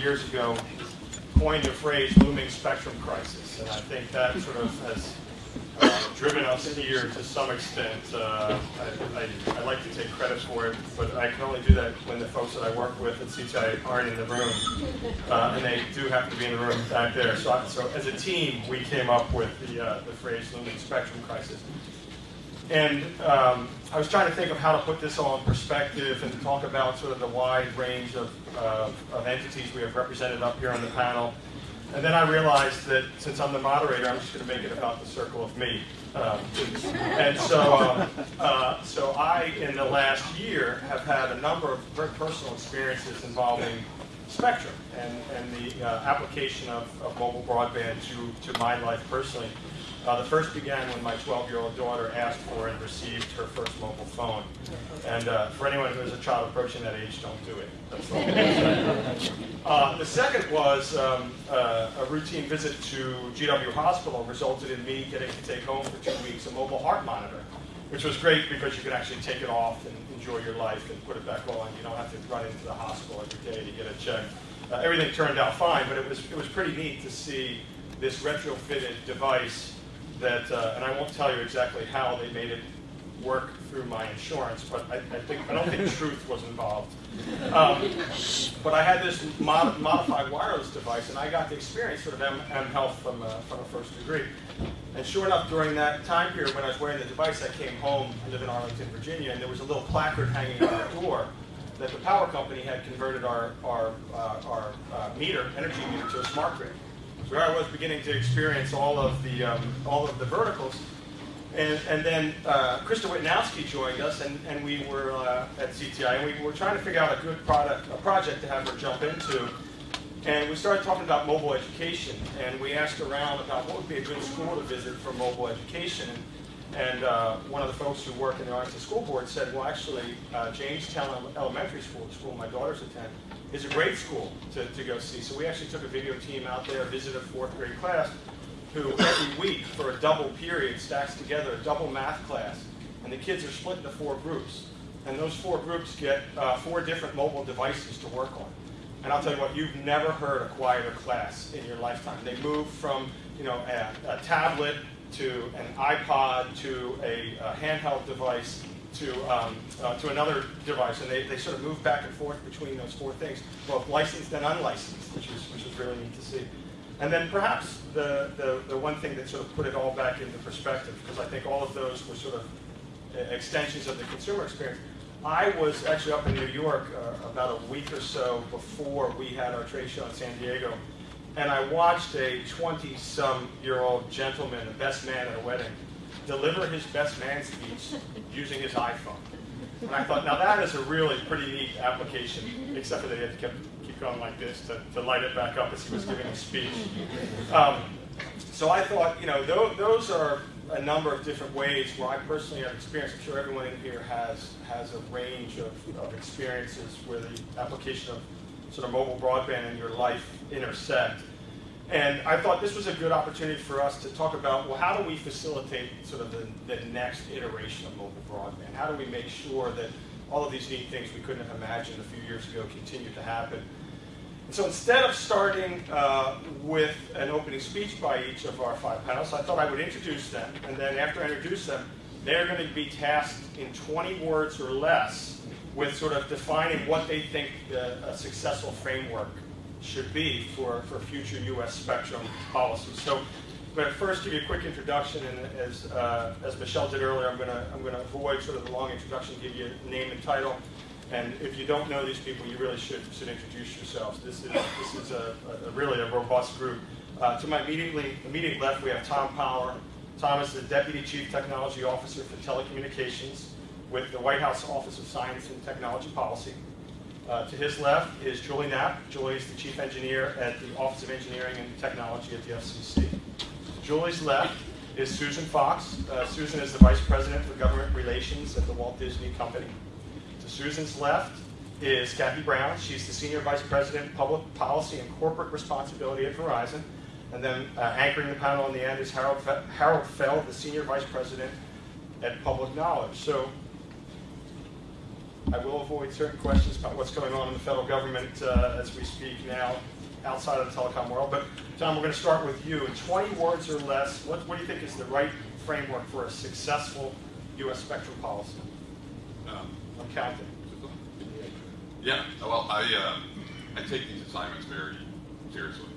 years ago coined the phrase looming spectrum crisis. And I think that sort of has uh, driven us here to some extent. Uh, I, I, I, like to take credit for it, but I can only do that when the folks that I work with at CTI aren't in the room. Uh, and they do happen to be in the room back there. So, I, so as a team, we came up with the, uh, the phrase looming spectrum crisis. And um, I was trying to think of how to put this all in perspective and talk about sort of the wide range of, uh, of entities we have represented up here on the panel. And then I realized that since I'm the moderator, I'm just going to make it about the circle of me. Um, and so, um, uh, so I, in the last year, have had a number of very personal experiences involving Spectrum and, and the uh, application of, of mobile broadband to, to my life personally. Uh, the first began when my 12-year-old daughter asked for and received her first mobile phone. And uh, for anyone who has a child approaching that age, don't do it. That's all. uh, the second was um, uh, a routine visit to GW Hospital resulted in me getting to take home for two weeks a mobile heart monitor, which was great because you could actually take it off and enjoy your life and put it back on. You don't have to run into the hospital every day to get it checked. Uh, everything turned out fine, but it was, it was pretty neat to see this retrofitted device that, uh, and I won't tell you exactly how they made it work through my insurance, but I, I think I don't think truth was involved. Um, but I had this mod modified wireless device, and I got to experience sort of M, M health from, uh, from a first degree. And sure enough, during that time period when I was wearing the device, I came home. I live in Arlington, Virginia, and there was a little placard hanging on the door that the power company had converted our, our, uh, our uh, meter, energy meter, to a smart grid where I was beginning to experience all of the um, all of the verticals. And, and then uh, Krista Witnowski joined us, and, and we were uh, at CTI, and we were trying to figure out a good product, a project to have her jump into. And we started talking about mobile education, and we asked around about what would be a good school to visit for mobile education. And, uh, one of the folks who work in the Arlington School Board said, well, actually, uh, Jamestown Elementary School, the school my daughters attend, is a great school to, to go see. So we actually took a video team out there, visited a fourth grade class, who every week for a double period stacks together a double math class. And the kids are split into four groups. And those four groups get uh, four different mobile devices to work on. And I'll tell you what, you've never heard a quieter class in your lifetime. They move from you know, a, a tablet to an iPod to a, a handheld device to, um, uh, to another device, and they, they sort of move back and forth between those four things, both licensed and unlicensed, which is, which is really neat to see. And then perhaps the, the, the one thing that sort of put it all back into perspective, because I think all of those were sort of extensions of the consumer experience. I was actually up in New York uh, about a week or so before we had our trade show in San Diego, and I watched a 20-some-year-old gentleman, the best man at a wedding, deliver his best man speech using his iPhone. And I thought, now that is a really pretty neat application, except that he had to keep, keep going like this to, to light it back up as he was giving his speech. Um, so I thought, you know, those, those are a number of different ways where I personally have experienced. I'm sure everyone in here has, has a range of, of experiences where the application of sort of mobile broadband in your life intersect. And I thought this was a good opportunity for us to talk about, well, how do we facilitate sort of the, the next iteration of mobile broadband? How do we make sure that all of these neat things we couldn't have imagined a few years ago continue to happen? And so instead of starting uh, with an opening speech by each of our five panelists, I thought I would introduce them. And then after I introduce them, they're going to be tasked in 20 words or less with sort of defining what they think a successful framework should be for, for future U.S. spectrum policies. So I'm going to first give you a quick introduction, and as, uh, as Michelle did earlier, I'm going to I'm going to avoid sort of the long introduction, give you name and title. And if you don't know these people, you really should, should introduce yourselves. This is, this is a, a really a robust group. Uh, to my immediately immediate left, we have Tom Power. Tom is the Deputy Chief Technology Officer for Telecommunications with the White House Office of Science and Technology Policy. Uh, to his left is Julie Knapp. Julie is the chief engineer at the Office of Engineering and Technology at the FCC. Julie's left is Susan Fox. Uh, Susan is the vice president for government relations at the Walt Disney Company. To Susan's left is Kathy Brown. She's the senior vice president, public policy and corporate responsibility at Verizon. And then uh, anchoring the panel on the end is Harold, Fe Harold Feld, the senior vice president at public knowledge. So I will avoid certain questions about what's going on in the federal government uh, as we speak now outside of the telecom world. But John, we're going to start with you. In 20 words or less, what, what do you think is the right framework for a successful U.S. spectrum policy? Um, I'm counting. Yeah, well, I, uh, I take these assignments very seriously.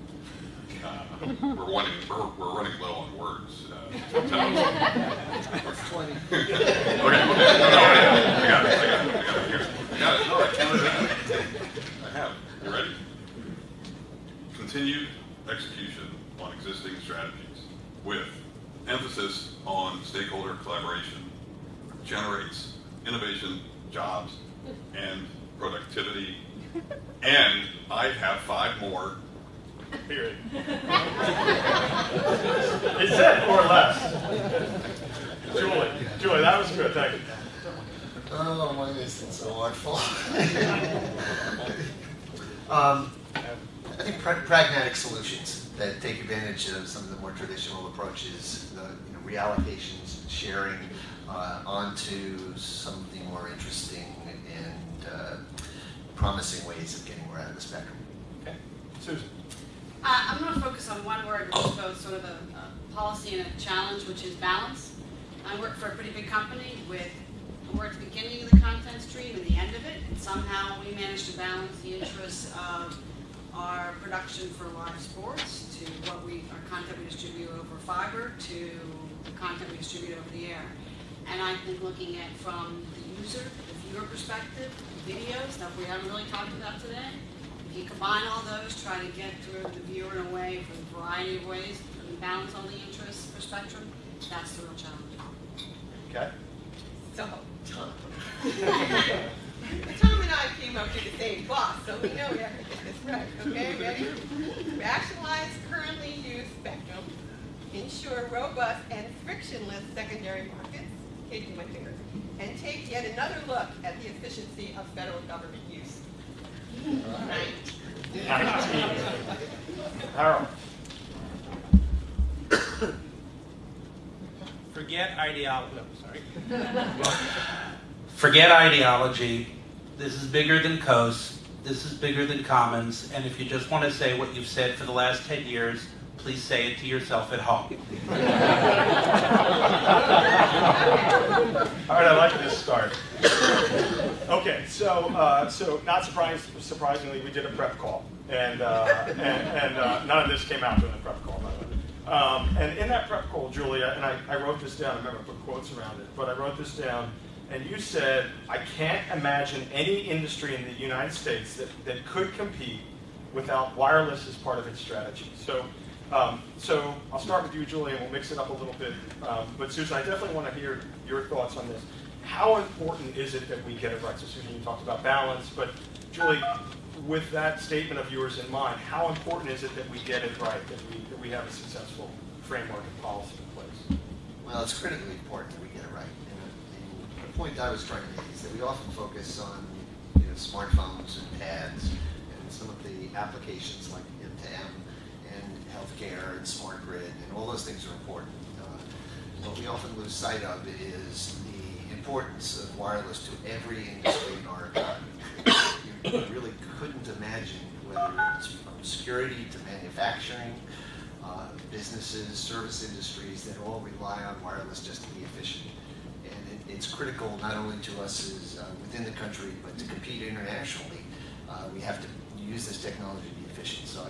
Uh, We're running, we're, we're running low on words. uh. Okay, okay, no, I got it, I got it, I got it, here. I got it, no, I counted. I have, you ready? Continued execution on existing strategies with emphasis on stakeholder collaboration generates innovation, jobs, and productivity. And I have five more. Period. Is it or less? Julie, Julie, that was good. Thank you. Oh, why is it so artful? um, I think pra- pragmatic solutions that take advantage of some of the more traditional approaches, the you know, reallocations, sharing uh, onto something more interesting and uh, promising ways of getting more out of the spectrum. Okay. Susan. Uh, I'm going to focus on one word, which is both sort of a, a policy and a challenge, which is balance. I work for a pretty big company with we're at the beginning of the content stream and the end of it, and somehow we managed to balance the interests of our production for live sports to what we, our content we distribute over fiber to the content we distribute over the air. And I think looking at from the user, the viewer perspective, video, stuff we haven't really talked about today, you combine all those, try to get through the viewer in a way from a variety of ways, and balance all the interests for spectrum, that's the real challenge. Okay. So, Tom. Tom and I came up to the same boss, so we know we have to get this right. Okay, ready? Rationalize currently used spectrum, ensure robust and frictionless secondary markets, Katie my fingers, and take yet another look at the efficiency of federal government use. Harold. Forget ideology. sorry. Forget ideology. This is bigger than Coase. This is bigger than Commons. And if you just want to say what you've said for the last 10 years, please say it to yourself at home. All right, I like this start. Okay, so uh, so not surprised, surprisingly, we did a prep call, and uh, and, and uh, none of this came out during the prep call, by the way. Um, and in that prep call, Julia, and I, I wrote this down. I remember I put quotes around it, but I wrote this down. And you said, I can't imagine any industry in the United States that, that could compete without wireless as part of its strategy. So, um, so I'll start with you, Julie, and we'll mix it up a little bit. Um, but Susan, I definitely want to hear your thoughts on this. How important is it that we get it right? So Susan, you talked about balance, but Julie, with that statement of yours in mind, how important is it that we get it right, that we, that we have a successful framework and policy in place? Well, it's critically important that we get it right. And the, point I was trying to make is that we often focus on you know, smartphones and pads and some of the applications like M2M and healthcare and smart grid and all those things are important. Uh, what we often lose sight of is the importance of wireless to every industry in our economy. You really couldn't imagine whether it's from security to manufacturing, uh, businesses, service industries that all rely on wireless just to be efficient. And it, it's critical not only to us as uh, within the country, but to compete internationally. Uh, we have to use this technology to be efficient. So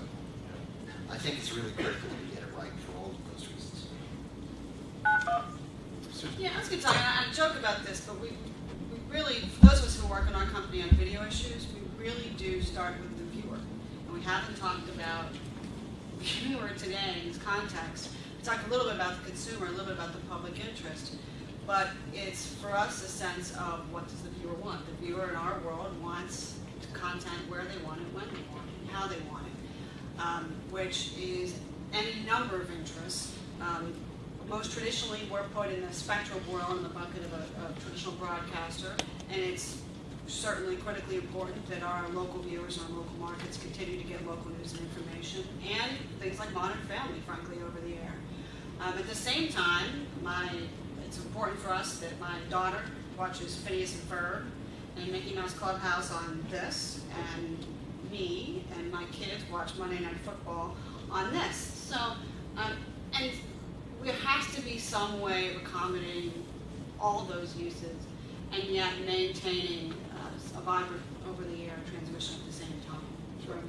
I, think it's really critical we get it right for all of those reasons. Yeah, I was going to tell you, I I joke about this, but we, we really, for those of us who work in our company on video issues, we really do start with the viewer. And we haven't talked about viewer today in this context. We talked a little bit about the consumer, a little bit about the public interest. But it's for us a sense of what does the viewer want? The viewer in our world wants content where they want it, when they want it, how they want it, um, which is any number of interests. Um, most traditionally, we're put in the spectrum world in the bucket of a, a traditional broadcaster, and it's certainly critically important that our local viewers and our local markets continue to get local news and information, and things like Modern Family, frankly, over the air. Um, at the same time, my, it's important for us that my daughter watches Phineas and Ferb, and Mickey Mouse Clubhouse on this, and me and my kids watch Monday Night Football on this. So, um, and there has to be some way of accommodating all those uses and yet maintaining uh, a vibrant over-the-air transmission at the same time. Out.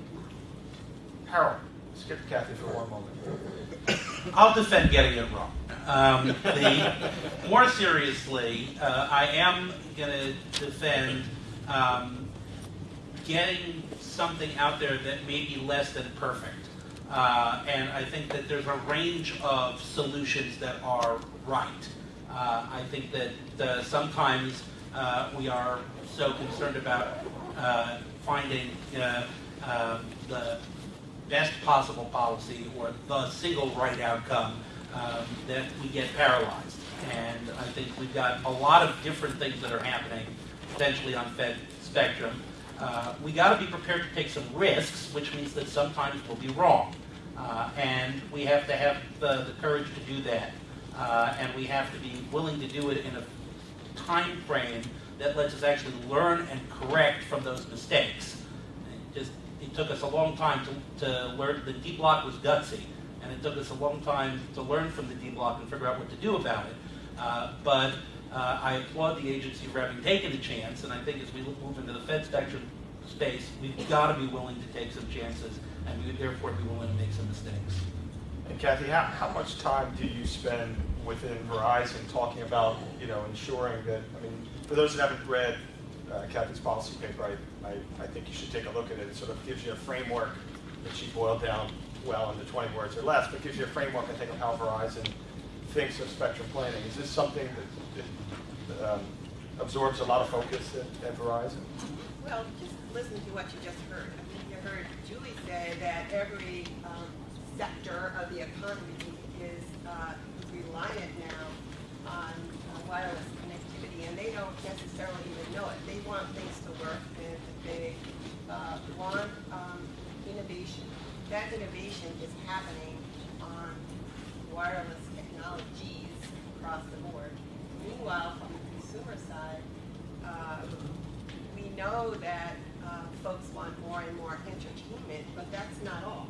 Harold, skip Kathy for one moment. I'll defend getting it wrong. Um, the, more seriously, uh, I am going to defend um, getting something out there that may be less than perfect. Uh, and I think that there's a range of solutions that are right. Uh, I think that uh, sometimes uh, we are so concerned about uh, finding uh, um, the best possible policy or the single right outcome um, that we get paralyzed. And I think we've got a lot of different things that are happening potentially on Fed spectrum. Uh, we got to be prepared to take some risks, which means that sometimes we'll be wrong. Uh, and we have to have the, the courage to do that. Uh, and we have to be willing to do it in a time frame that lets us actually learn and correct from those mistakes. It just it took us a long time to, to learn the D block was gutsy, and it took us a long time to learn from the D block and figure out what to do about it. Uh, but uh, I applaud the agency for having taken the chance, and I think as we move into the Fed spectrum space, we've got to be willing to take some chances, and we would therefore be willing to make some mistakes. And Kathy, how, how much time do you spend within Verizon talking about, you know, ensuring that, I mean, for those that haven't read uh, Kathy's policy paper, I, I, I think you should take a look at it. It sort of gives you a framework that she boiled down well into 20 words or less, but gives you a framework, I think, of how Verizon thinks of spectrum planning. Is this something that, that um, absorbs a lot of focus at, at Verizon? Well, just listen to what you just heard. I mean, you heard Julie say that every um, sector of the economy is uh, reliant now on uh, wireless connectivity, and they don't necessarily even know it. They want things to work, and they uh, want um, innovation. That innovation is happening on wireless technologies across the board. Meanwhile, from the consumer side, uh, we know that uh, folks want more and more entertainment, but that's not all.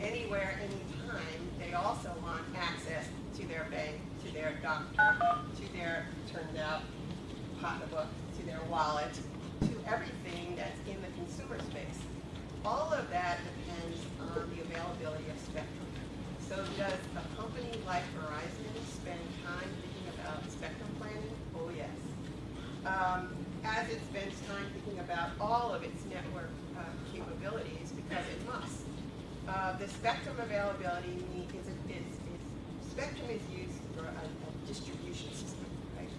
Anywhere, anytime, they also want access to their bank, to their doctor, to their, turned out, pocketbook, to their wallet, to everything that's in the consumer space. All of that depends on the availability of spectrum. So does a company like Verizon spend time thinking about spectrum planning? Oh, yes um, as it spends time thinking about all of its network uh, capabilities, because it must. Uh, the spectrum availability need- is, is, is, spectrum is used for a, a distribution system, right?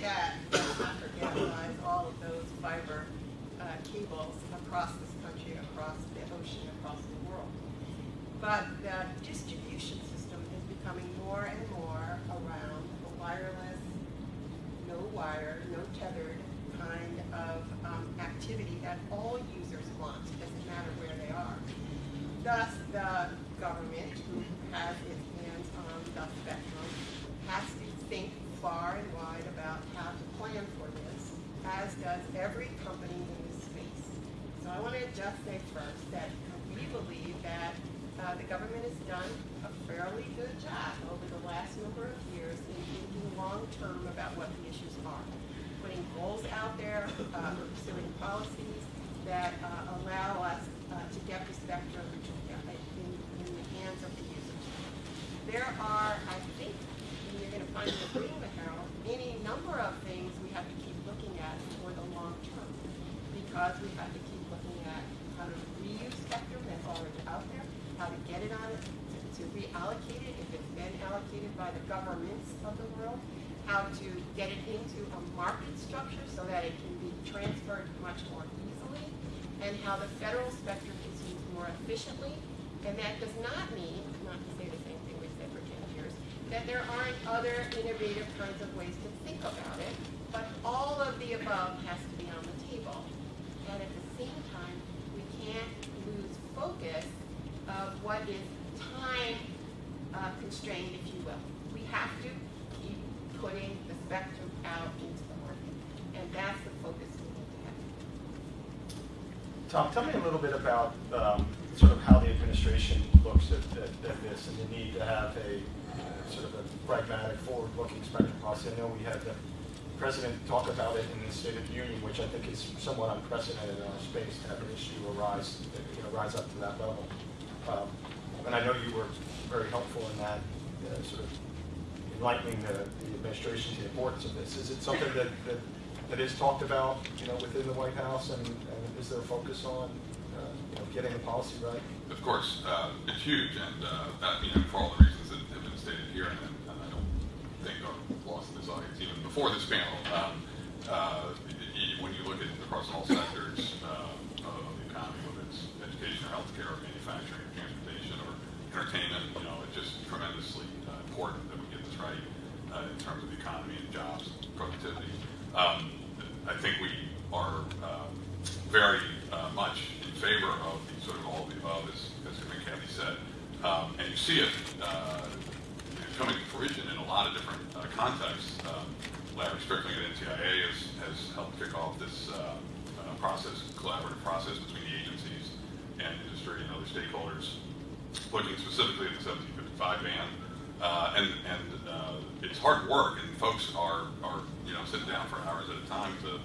That, forget, all of those fiber uh, cables across this country, across the ocean, across the world. But the distribution system is becoming more and more around a wireless no wire, no tethered kind of um, activity that all users want, doesn't matter where they are. Thus, the government, who has its hands on the spectrum, has to think far and wide about how to plan for this, as does every company in this space. So I want to just say first that we believe that uh, the government has done a fairly good job over the last number of years in thinking long-term about what the issues are. Putting goals out there, uh, pursuing policies that uh, allow us uh, to get the spectrum uh, in, in the hands of the users. There are, I think, and you're going to find in agreement, Harold, any number of things we have to keep looking at for the long term. Because we have to keep looking at how to reuse spectrum that's already out there, it on it, to reallocate it if it's been allocated by the governments of the world, how to get it into a market structure so that it can be transferred much more easily, and how the federal spectrum is used more efficiently. And that does not mean, not to say the same thing we said for 10 years, that there aren't other innovative kinds of ways to think about it, but all of the above has to be on the table. And at the same time, we can't lose focus what is time uh, constrained, if you will. We have to keep putting the spectrum out into the market. And that's the focus we need to have. Tom, tell me a little bit about um, sort of how the administration looks at, at, at this and the need to have a sort of a pragmatic, forward-looking spectrum policy. I know we had the president talk about it in the State of the Union, which I think is somewhat unprecedented in our space to have an issue arise, you know, rise up to that level. Um, and I know you were very helpful in that, uh, sort of enlightening the, the administration to the importance of this. Is it something that, that, that is talked about, you know, within the White House, and, and is there a focus on, uh, you know, getting the policy right? Of course, uh, it's huge, and uh, that, you know, for all the reasons that have been stated here, and, and I don't think are lost in this audience, even before this panel. Um, uh, when you look at across all sectors uh, of the economy, whether it's education or healthcare or manufacturing entertainment, you know, it's just tremendously uh, important that we get this right uh, in terms of the economy and jobs, and productivity. Um, I think we are um, very uh, much in favor of the sort of all of the above, as, as Kathy said. Um, and you see it uh, coming to fruition in a lot of different uh, contexts. Um, Larry Strickling at NTIA has, has helped kick off this uh, process, collaborative process between the agencies and industry and other stakeholders, looking specifically at the 1755 ban. Uh, and and uh, it's hard work, and folks are, are you know sitting down for hours at a time to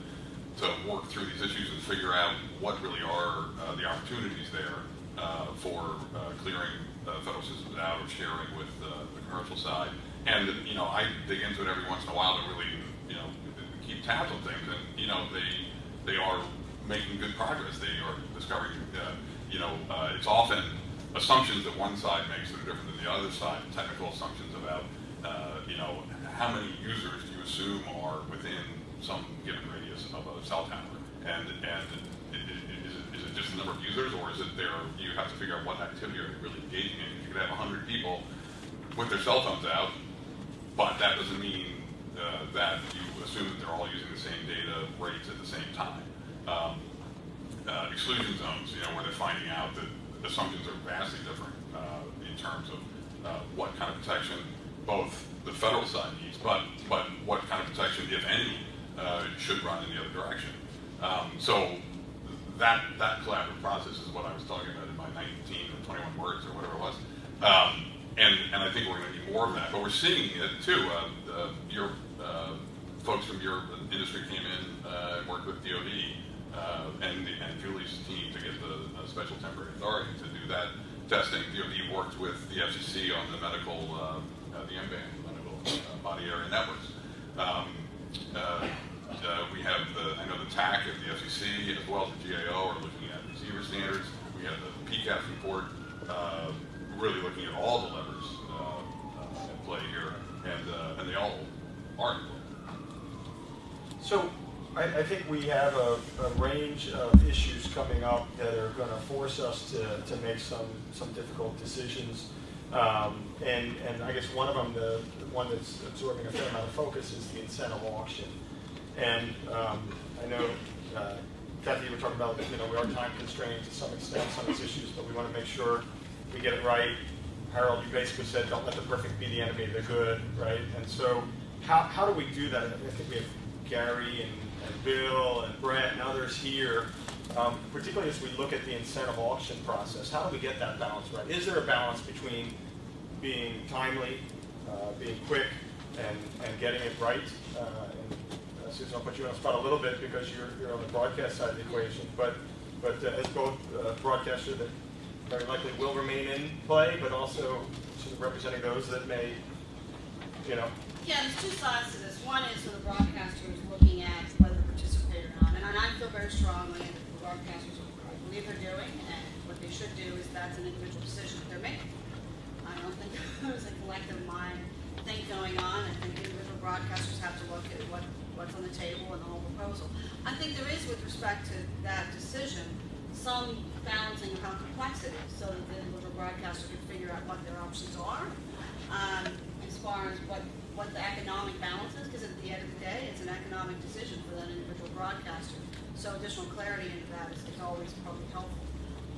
to work through these issues and figure out what really are uh, the opportunities there uh, for uh, clearing uh, federal systems out or sharing with the commercial side. And you know, I dig into it every once in a while to really you know keep tabs on things, and you know they they are making good progress. They are discovering you know it's often assumptions that one side makes that are different than the other side, technical assumptions about uh, you know how many users do you assume are within some given radius of a cell tower, and and is it, is it just the number of users, or is it there? You have to figure out what activity are they really engaging in. You could have hundred people with their cell phones out, but that doesn't mean uh, that you assume that they're all using the same data rates at the same time. Um, uh, exclusion zones, you know, where they're finding out that assumptions are vastly different uh, in terms of uh, what kind of protection both the federal side needs, but but what kind of protection, if any, uh, should run in the other direction. Um, so that that collaborative process is what I was talking about in my 19 or 21 words or whatever it was. Um, and, and I think we're going to need more of that. But we're seeing it too. Uh, uh, your uh, folks from your industry came in and worked with DoD uh, and, and Julie's team to get the uh, special temporary authority to do that testing. DoD worked with the FCC on the medical, uh, uh, the MBAN, medical uh, body area networks. Um, uh, uh, we have the, I know the TAC and the FCC as well as the GAO are looking at receiver standards. We have the PCAST report, uh, really looking at all the levers uh, at play here, and uh, and they all are in play. So I, I think we have a, a range of issues coming up that are going to force us to, to make some, some difficult decisions. Um, and, and I guess one of them, the, the one that's absorbing a fair amount of focus is the incentive auction. And um, I know, uh, Kathy, you were talking about, you know, we are time constrained to some extent, some these issues, but we want to make sure we get it right. Harold, you basically said, don't let the perfect be the enemy of the good, right? And so how, how do we do that? I think we have Gary and, and Bill and Brett and others here, um, particularly as we look at the incentive auction process. How do we get that balance right? Is there a balance between being timely, uh, being quick, and, and getting it right? Uh, and, uh, Susan, I'll put you on the spot a little bit because you're, you're on the broadcast side of the equation, but, but uh, as both uh, broadcaster that very likely will remain in play, but also sort of representing those that may, you know, Yeah, there's two sides to this. One is for the broadcaster broadcasters looking at And I feel very strongly that the broadcasters, I believe they're doing, and what they should do is that's an individual decision that they're making. I don't think there's a collective mind think going on. I think individual broadcasters have to look at what, what's on the table and the whole proposal. I think there is, with respect to that decision, some balancing of how complex it is, so that the individual broadcaster can figure out what their options are, um, as far as what, what the economic balance is, because at the end of the day, it's an economic decision for that individual broadcaster. So additional clarity into that is, is always probably helpful.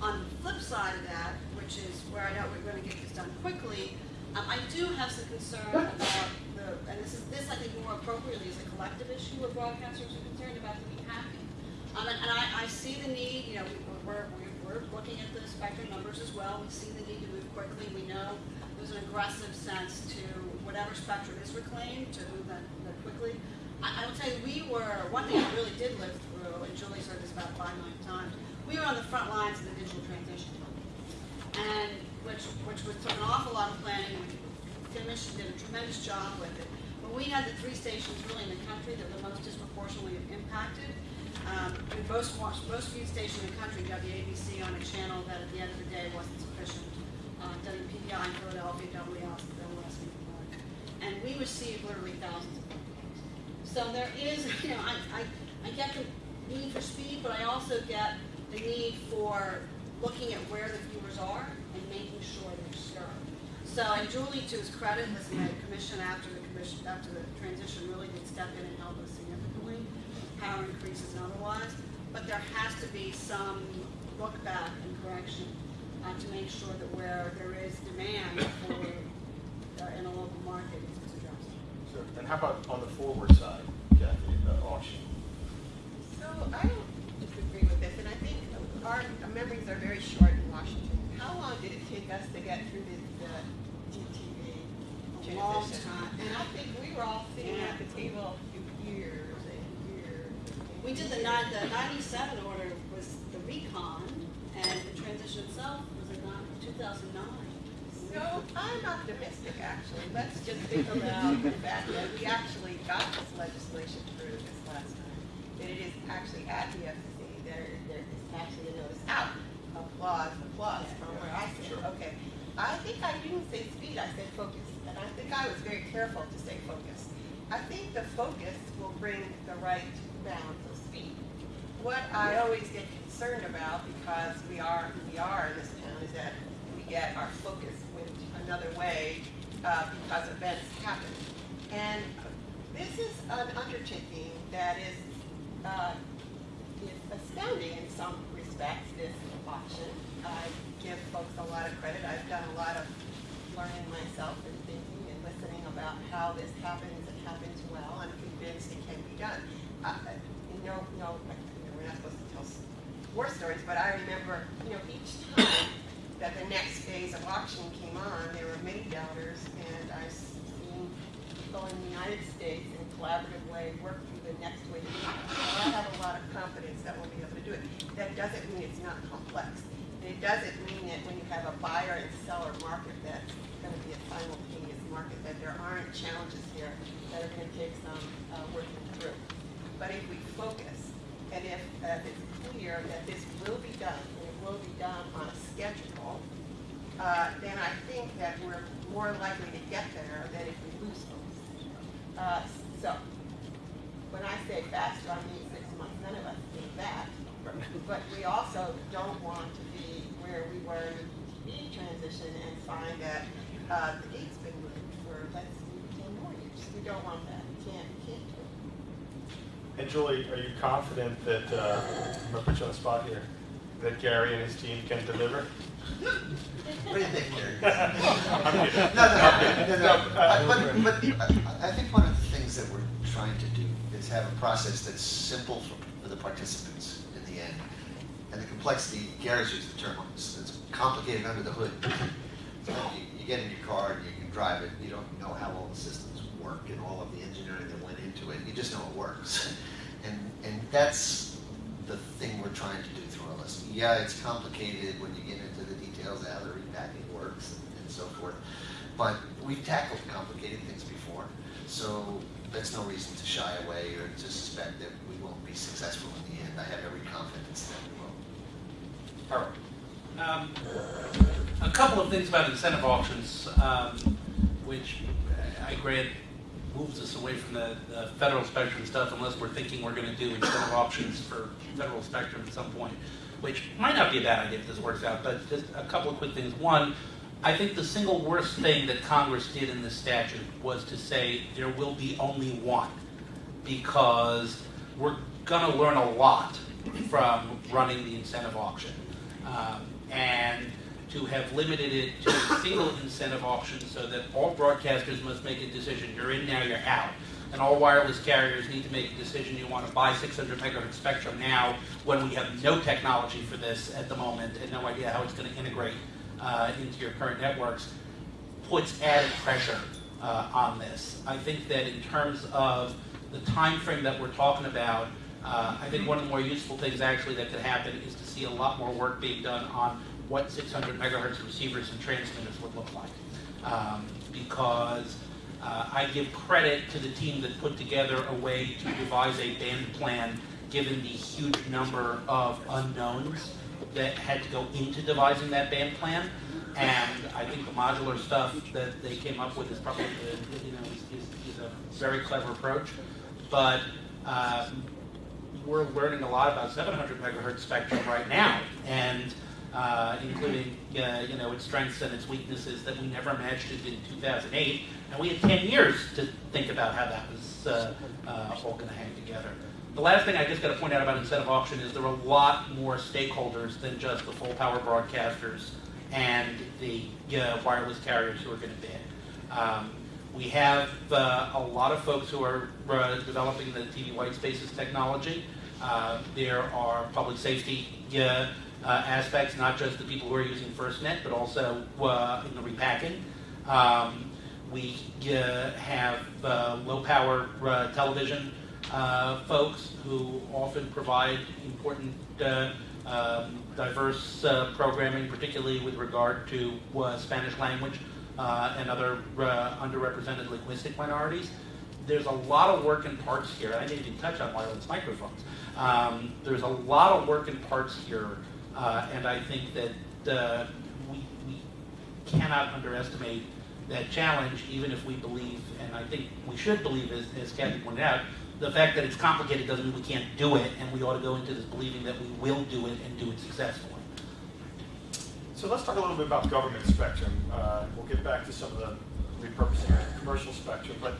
On the flip side of that, which is where I know we're gonna get this done quickly, um, I do have some concern about the, and this is, this I think more appropriately is a collective issue where broadcasters are concerned about the hacking. Um, and, and I, I see the need, you know, we- we're, we're, we're looking at the spectrum numbers as well. We see the need to move quickly. We know there's an aggressive sense to whatever spectrum is reclaimed, to move that, that quickly. I, I will tell you, we were, one thing I really did live through, and Julie said this about five million times, we were on the front lines of the digital transition. And, which, which was, took an awful lot of planning, and Commission did a tremendous job with it. But we had the three stations really in the country that were most disproportionately impacted. Um, we most watched, most viewed station in the country, WABC on a channel that at the end of the day wasn't sufficient. Uh, WPVI in Philadelphia, WLS, WLS And we received literally thousands of. So there is, you know, I, I, I get the need for speed, but I also get the need for looking at where the viewers are and making sure they're served. So, and Julie, to his credit, has a commission after the commission, after the transition really did step in and help us significantly, power increases and otherwise. But there has to be some look back and correction uh, to make sure that where there is demand for, uh, in a local market. Sure. And how about on the forward side, Kathy, the auction? So I don't disagree with this, and I think our our memories are very short in Washington. How long did it take us to get through this uh, DTV A long transition? time. And I think we were all sitting Yeah. at the table for years and years. We did the nine, the ninety-seven order was the recon, and the transition itself was in two thousand nine. So I'm optimistic, actually. Let's just think about the fact that we actually got this legislation through this last time. That it is actually at the FCC, there, there is actually a notice out. Applause, applause from where I sit, okay. I think I didn't say speed, I said focus, and I think I was very careful to say focus. I think the focus will bring the right balance of speed. What I always get concerned about, because we are, who we are in this town, is that we get our focus another way uh, because events happen. And this is an undertaking that is, uh, is astounding in some respects, this auction. I give folks a lot of credit. I've done a lot of learning myself and thinking and listening about how this happens and happens well. I'm convinced it can be done. Uh, you know, we're not supposed to tell war stories, but I remember, you know, each time that the next phase of auction came on, there were many doubters, and I've seen people in the United States in a collaborative way work through the next wave. I have a lot of confidence that we'll be able to do it. That doesn't mean it's not complex. It doesn't mean that when you have a buyer and seller market, that's gonna be a simultaneous market, that there aren't challenges here that are gonna take some uh, working through. But if we focus, and if uh, it's clear that this will be done, and it will be done on a schedule, uh, then I think that we're more likely to get there than if we lose folks. Uh, So, when I say faster, I mean six months, none of us think that. But we also don't want to be where we were in the transition and find that uh, the gate's been moved for, let's see, ten more years. We don't want that. We can't, we can't do it. And Julie, are you confident that, uh, I'm gonna put you on the spot here, that Gary and his team can deliver? What do you think, Gary? I'm kidding. No, no, no, no, no. uh, But, but I I think one of the things that we're trying to do is have a process that's simple for, for the participants in the end. And the complexity, Gary's used the term, it's, it's complicated under the hood. So you, you get in your car and you can drive it, you don't know how all the systems work and all of the engineering that went into it, you just know it works. And, and that's the thing we're trying to do through our list. Yeah, it's complicated when you get into the details, of how the repacking works and, and so forth. But we've tackled complicated things before, so that's no reason to shy away or to suspect that we won't be successful in the end. I have every confidence that we will. Harold? Um, A couple of things about incentive auctions, um, which I grant moves us away from the the federal spectrum stuff unless we're thinking we're going to do incentive auctions for federal spectrum at some point, which might not be a bad idea if this works out, but just a couple of quick things. One, I think the single worst thing that Congress did in this statute was to say there will be only one, because we're going to learn a lot from running the incentive auction. Um, and to have limited it to a single incentive auction so that all broadcasters must make a decision, you're in now, you're out. And all wireless carriers need to make a decision, you want to buy 600 megahertz spectrum now, when we have no technology for this at the moment, and no idea how it's going to integrate uh, into your current networks, puts added pressure uh, on this. I think that in terms of the time frame that we're talking about, uh, I think one of the more useful things actually that could happen is to see a lot more work being done on what 600 megahertz receivers and transmitters would look like. Um, because uh, I give credit to the team that put together a way to devise a band plan given the huge number of unknowns that had to go into devising that band plan. And I think the modular stuff that they came up with is probably, you know, is, is, is a very clever approach. But um, we're learning a lot about 700 megahertz spectrum right now, and uh, including uh, you know its strengths and its weaknesses that we never imagined in 2008. And we had 10 years to think about how that was uh, uh, all going to hang together. The last thing I just got to point out about incentive auction is there are a lot more stakeholders than just the full power broadcasters and the uh, wireless carriers who are going to bid. Um, we have uh, a lot of folks who are uh, developing the TV white spaces technology. Uh, there are public safety aspects, not just the people who are using FirstNet, but also in the repacking. Um, we uh, have uh, low power uh, television folks who often provide important um, diverse programming, particularly with regard to Spanish language and other underrepresented linguistic minorities. There's a lot of work in parts here. I didn't even touch on wireless microphones. Um, there's a lot of work in parts here, uh, and I think that uh, we, we cannot underestimate that challenge, even if we believe, and I think we should believe, as, as Kathy pointed out, the fact that it's complicated doesn't mean we can't do it, and we ought to go into this believing that we will do it and do it successfully. So let's talk a little bit about government spectrum. Uh, We'll get back to some of the repurposing of commercial spectrum, but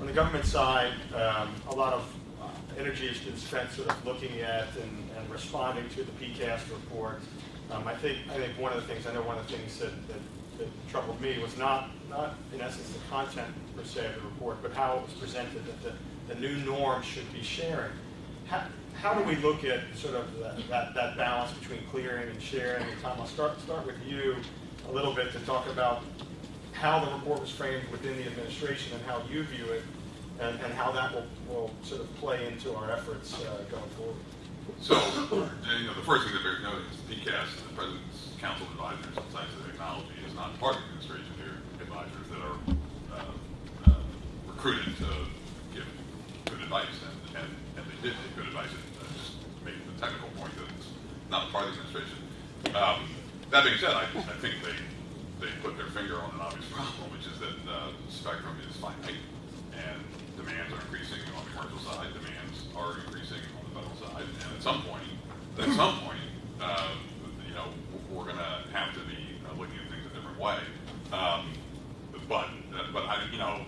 on the government side, um, a lot of uh, energy has been spent sort of looking at and and responding to the PCAST report. Um, I think, I think one of the things, I know one of the things that, that that troubled me was not, not in essence the content per se of the report, but how it was presented, that the, the new norm should be sharing. How, how do we look at sort of that, that, that balance between clearing and sharing? And Tom, I'll start, start with you a little bit to talk about how the report was framed within the administration and how you view it, and, and how that will, will sort of play into our efforts uh, going forward. So, you know, the first thing that bears noting is the PCAST, the President's Council Advisors and Technology, is not part of the administration. They're advisors that are uh, uh, recruited to give good advice, and, and, and they did give good advice. And uh, just making the technical point that it's not part of the administration. Um, that being said, I, I think they they put their finger on an obvious problem, which is that uh, spectrum is finite, and demands are increasing on the commercial side. Demands are increasing on the federal side, and at some point, at some point, uh, you know, we're going to have to be uh, looking at things a different way. Um, but but I you know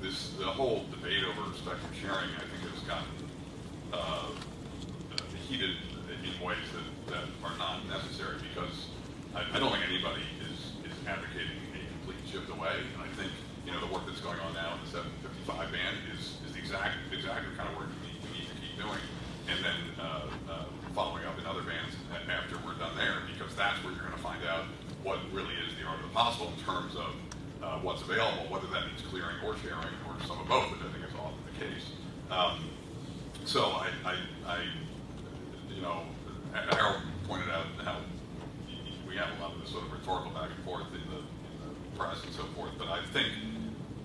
this the whole debate over spectrum sharing I think has gotten uh, heated in ways that, that are not necessary because I, I don't think anybody is, is advocating a complete shift away. And I think, you know, the work that's going on now in the 755 band is, is the exact, exactly kind of work we need, we need to keep doing. And then uh, uh, following up in other bands after we're done there, because that's where you're going to find out what really is the art of the possible in terms of uh, what's available, whether that means clearing or sharing or some of both, which I think is often the case. Um, so I, I, I, you know, Harold pointed out how we have a lot of this sort of rhetorical back and forth in the, in the press and so forth, but I think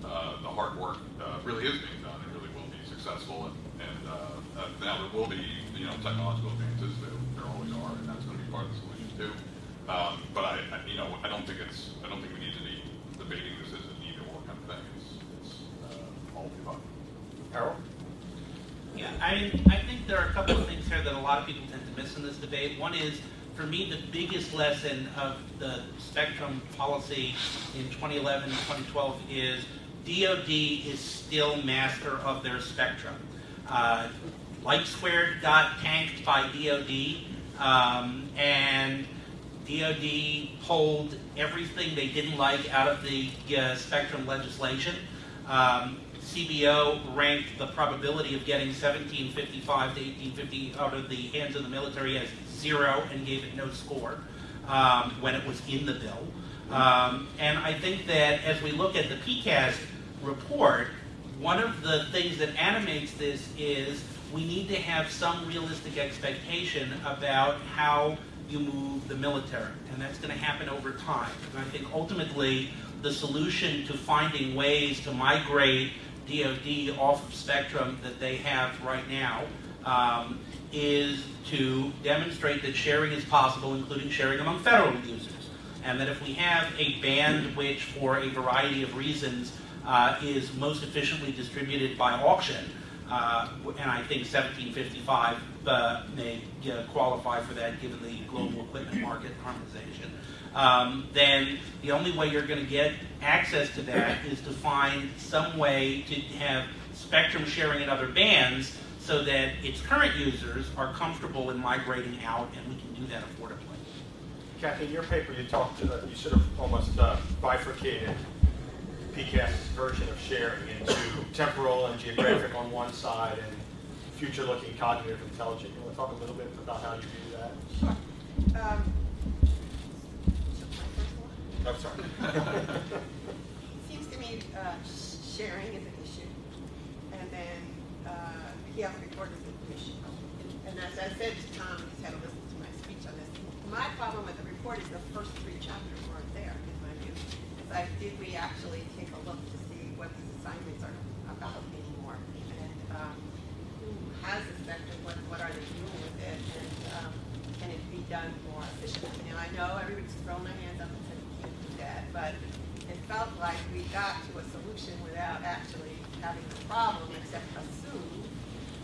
uh, the hard work uh, really is being done and really will be successful. And, and uh, uh, now there will be, you know, technological advances. There, there always are, and that's going to be part of the solution too. Um, but I, I, you know, I don't think it's, I don't think we need to be debating this as an either or kind of thing. It's, it's uh, all. Harold? Yeah, I, I think there are a couple of things here that a lot of people tend to miss in this debate. One is, for me, the biggest lesson of the spectrum policy in 2011 and 2012 is DoD is still master of their spectrum. Uh, LightSquared got tanked by DoD, um, and DoD pulled everything they didn't like out of the uh, spectrum legislation. Um, CBO ranked the probability of getting 1755 to 1850 out of the hands of the military as zero and gave it no score um, when it was in the bill. Um, and I think that as we look at the PCAST report, one of the things that animates this is we need to have some realistic expectation about how you move the military, and that's going to happen over time. And I think ultimately the solution to finding ways to migrate DoD off of spectrum that they have right now um, is to demonstrate that sharing is possible, including sharing among federal users. And that if we have a band which, for a variety of reasons, uh, is most efficiently distributed by auction, uh, and I think 1755 uh, may uh, qualify for that given the global equipment market harmonization. Um, then the only way you're going to get access to that is to find some way to have spectrum sharing in other bands so that its current users are comfortable in migrating out and we can do that affordably. Kathy, in your paper, you talked, uh, you sort of almost uh, bifurcated PCAST's version of sharing into temporal and geographic on one side and future-looking cognitive intelligence. You want to talk a little bit about how you do that? Um, first one? I'm sorry. Seems to me uh, sharing is an issue, and then uh, the health report is an issue. And as I said to Tom, he's had to listen to my speech on this. My problem with the report is the first three chapters weren't there, in my view. It's like, did we actually take a look to see what these assignments are about anymore? And um, who has the spectrum, what, what are they doing with it, and um, can it be done more efficiently? Now, I know everybody's throwing their hands up and said, we can't do that, but it felt like we got to a solution without actually having the problem, except assume,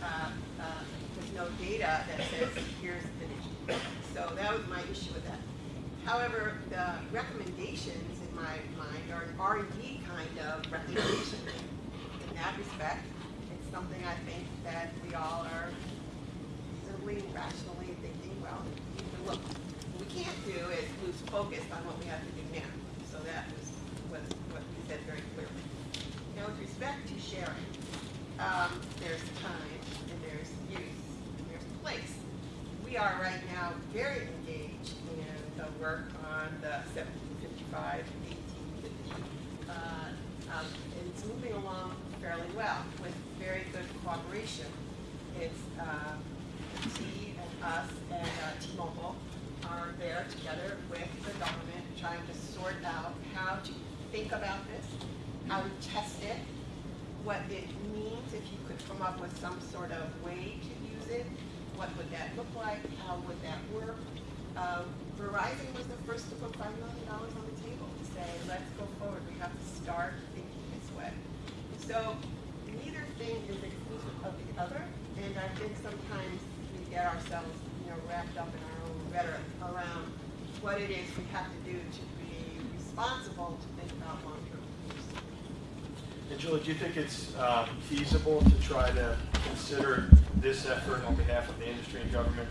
uh, uh, with no data that says, here's the issue. So that was my issue with that. However, the recommendations in my mind are an R and D kind of recommendation. In that respect, it's something I think that we all are reasonably, rationally thinking, well, look. What we can't do is lose focus on what we have to do now. So that was, was what we said very clearly. Now, with respect to sharing, um, there's time, and there's use, and there's place. We are right now very engaged in the work on the 1755, 1850. Uh, um, it's moving along fairly well with very good cooperation. It's uh, T and us and uh, T-Mobile are there together with the government trying to sort out how to think about this, how to test it, what it means if you could come up with some sort of way to use it, what would that look like, how would that work? Uh, Verizon was the first to five million dollars on the table to say, let's go forward, we have to start thinking this way. So neither thing is exclusive of the other, and I think sometimes we get ourselves, you know, wrapped up in our own rhetoric around what it is we have to do to be responsible to think about long-term use. Do you think it's um, feasible to try to consider this effort on behalf of the industry and government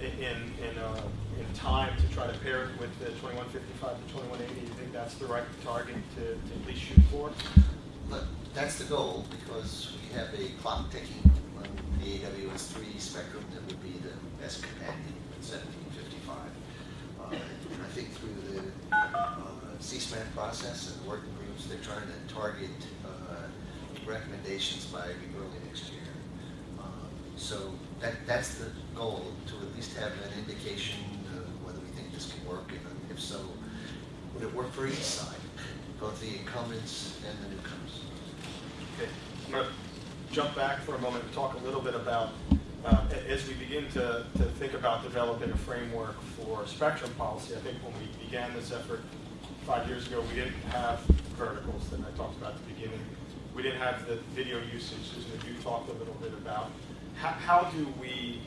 in, in, uh, in time to try to pair it with the 2155 to 2180? Do you think that's the right target to, to at least shoot for? That's the goal, because we have a clock ticking on the AWS-3 spectrum that would be the best companion at 1755. Uh, And I think through the uh, CSMAC process and the working groups, they're trying to target recommendations by early next year. Uh, So that, that's the goal, to at least have an indication of whether we think this can work, and if so, would it work for each side, both the incumbents and the newcomers? Okay, I'm going to jump back for a moment and talk a little bit about, uh, as we begin to, to think about developing a framework for spectrum policy, I think when we began this effort five years ago, we didn't have verticals that I talked about at the beginning. We didn't have the video usage, Susan, you talked a little bit about. How, how do we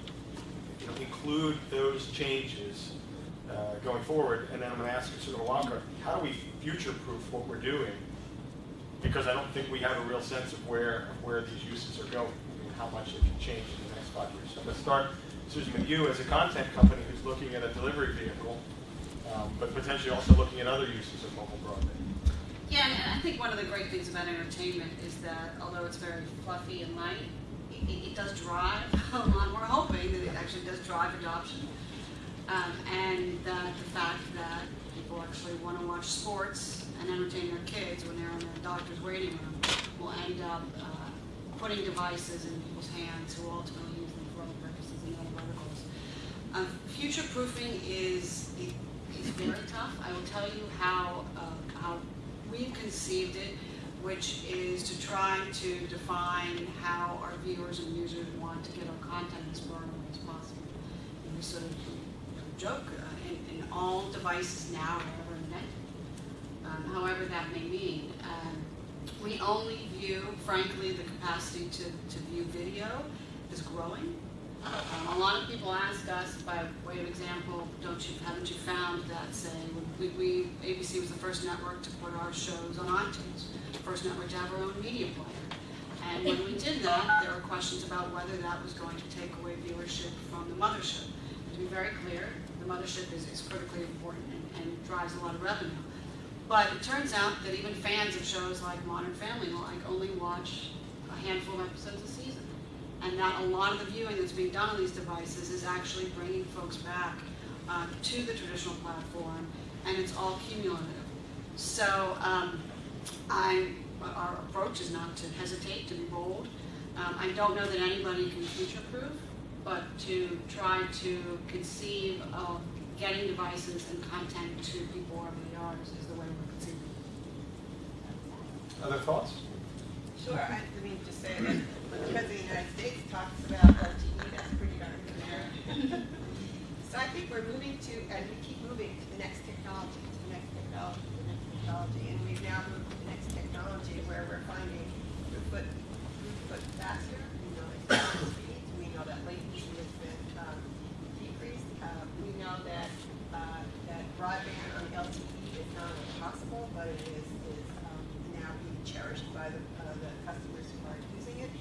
you know, include those changes uh, going forward? And then I'm going to ask you sort of how do we future-proof what we're doing because I don't think we have a real sense of where, of where these uses are going, and how much it can change in the next five years. So I'm going to start, Susan, with you as a content company who's looking at a delivery vehicle, um, but potentially also looking at other uses of mobile broadband. Yeah, and I think one of the great things about entertainment is that although it's very fluffy and light, it, it does drive. We're hoping that it actually does drive adoption. Um, and that the fact that people actually want to watch sports and entertain their kids when they're in their doctor's waiting room will end up uh, putting devices in people's hands who ultimately use them for other purposes and other verticals. Uh, future proofing is is very tough. I will tell you how uh, how we've conceived it, which is to try to define how our viewers and users want to get our content as away as possible. And we sort of joke uh, in, in all devices now are ever invented, um, however that may mean. Um, we only view, frankly, the capacity to, to view video is growing. Um, a lot of people ask us, by way of example, don't you, haven't you found that, say, we, we, ABC was the first network to put our shows on iTunes, first network to have our own media player. And when we did that, there were questions about whether that was going to take away viewership from the mothership. To be very clear, the mothership is, is critically important and, and drives a lot of revenue. But it turns out that even fans of shows like Modern Family like only watch a handful of episodes a season. And that a lot of the viewing that's being done on these devices is actually bringing folks back uh, to the traditional platform, and it's all cumulative. So um, I, our approach is not to hesitate, to be bold. Um, I don't know that anybody can future-proof, but to try to conceive of getting devices and content to people wherever they are is is the way we're conceiving. Other thoughts? Sure, I I mean, just say that when the United States talks about LTE, that's pretty darn good. So I think we're moving to, and we keep moving to the next technology, to the next technology, to the next technology, and we've now moved to the next technology where we're finding throughput, throughput faster, we know it's speeds, we know that latency has been um, decreased, Uh, we know that, uh, that broadband on LTE is not impossible, but it is, is um, now being cherished by the, uh, the customers who are using it,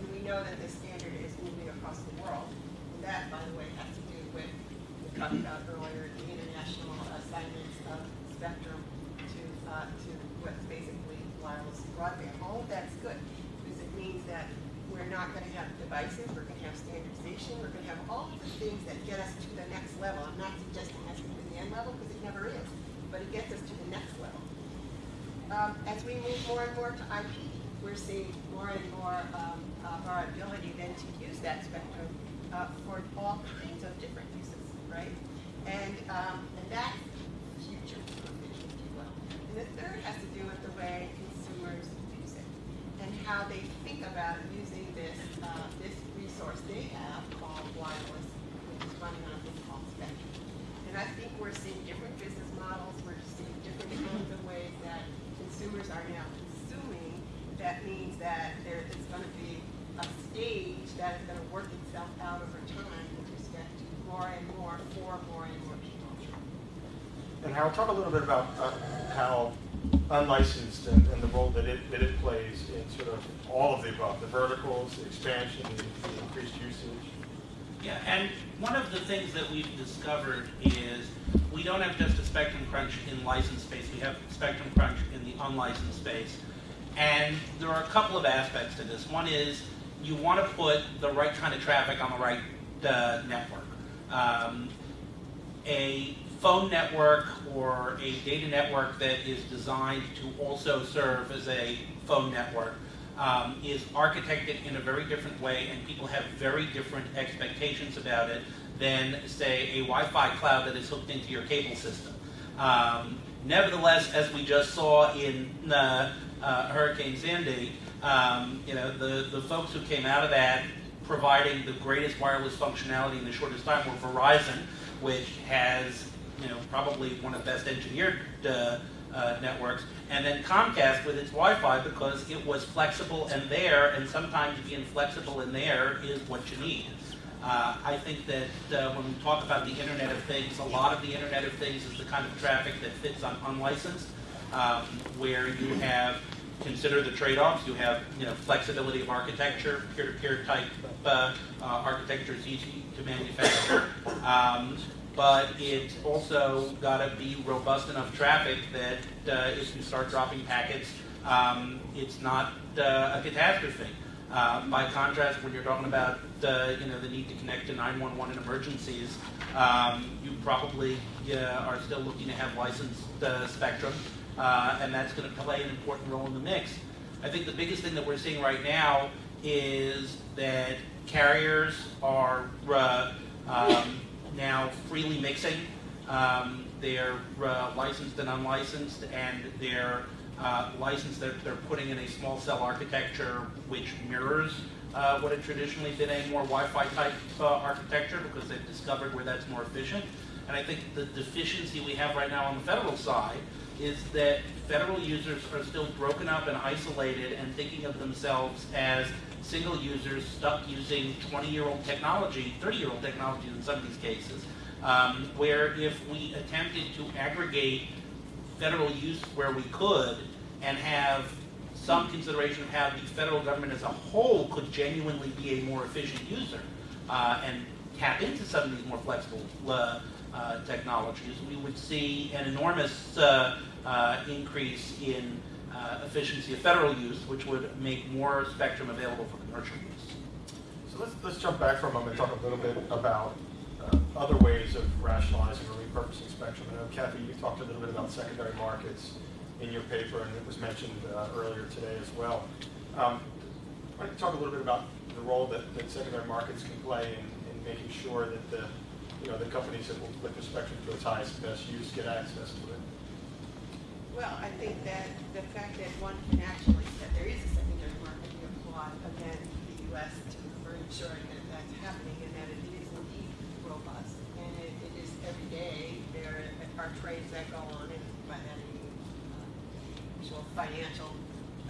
and we know that the standard is moving across the world. And that, by the way, has to do with, we talked about earlier, the international assignments of spectrum to, uh, to what's basically wireless broadband. All of that's good, because it means that we're not gonna have devices, we're gonna have standardization, we're gonna have all of the things that get us to the next level. I'm not suggesting that's gonna be the end level, because it never is, but it gets us to the next level. Um, as we move more and more to IP, we're seeing more and more um, of our ability then to use that spectrum uh, for all kinds of different uses, right? And, um, and that's future proofing, if you will. And the third has to do with the way consumers use it and how they think about using this, uh, this resource they have called wireless, which is running on a thing called spectrum. And I think we're seeing different business models, we're seeing different kinds of ways that consumers are now consuming. That means that there is gonna be a stage that is gonna work itself out over time with respect to more and more for more and more people. And Harold, talk a little bit about uh, how unlicensed and, and the role that it, that it plays in sort of all of the above, the verticals, the expansion, the the increased usage. Yeah, and one of the things that we've discovered is we don't have just a spectrum crunch in licensed space, we have spectrum crunch in the unlicensed space. And there are a couple of aspects to this. One is you want to put the right kind of traffic on the right uh, network. Um, a phone network or a data network that is designed to also serve as a phone network um, is architected in a very different way, and people have very different expectations about it than, say, a Wi-Fi cloud that is hooked into your cable system. Um, nevertheless, as we just saw in uh, uh, Hurricane Sandy, um, you know, the, the folks who came out of that providing the greatest wireless functionality in the shortest time were Verizon, which has, you know, probably one of the best engineered uh, uh, networks, and then Comcast with its Wi-Fi because it was flexible and there, and sometimes being flexible and there is what you need. Uh, I think that uh, when we talk about the Internet of Things, a lot of the Internet of Things is the kind of traffic that fits on unlicensed, um, where you have consider the trade-offs. You have you know flexibility of architecture, peer-to-peer type uh, uh, architecture is easy to manufacture. Um, but it's also got to be robust enough traffic that uh, if you start dropping packets, um, it's not uh, a catastrophe. Uh, by contrast, when you're talking about uh, you know the need to connect to 911 in emergencies, um, you probably uh, are still looking to have licensed uh, spectrum, and that's going to play an important role in the mix. I think the biggest thing that we're seeing right now is that carriers are um, now freely mixing. Um, they're uh, licensed and unlicensed, and they're uh, licensed. They're, they're putting in a small cell architecture which mirrors uh, what had traditionally been a more Wi-Fi type uh, architecture because they've discovered where that's more efficient. And I think the deficiency we have right now on the federal side is that federal users are still broken up and isolated and thinking of themselves as single users stuck using 20-year-old technology, 30-year-old technology in some of these cases, um, where if we attempted to aggregate federal use where we could and have some consideration of how the federal government as a whole could genuinely be a more efficient user uh, and tap into some of these more flexible uh, uh, technologies, we would see an enormous uh, uh, increase in uh, efficiency of federal use, which would make more spectrum available for the commercial use. So let's, let's jump back for a moment and talk a little bit about uh, other ways of rationalizing or repurposing spectrum. I know Kathy, you talked a little bit about secondary markets in your paper, and it was mentioned uh, earlier today as well. Um, why don't you talk a little bit about the role that, that secondary markets can play in, in making sure that the, you know, the companies that will put the spectrum to its highest best use get access to it? Well, I think that the fact that one can actually, that there is a secondary market, we applaud again the U.S. to, for ensuring that that's happening and that it is indeed robust. And it, it is every day, there are trades that go on and by that I mean, uh, financial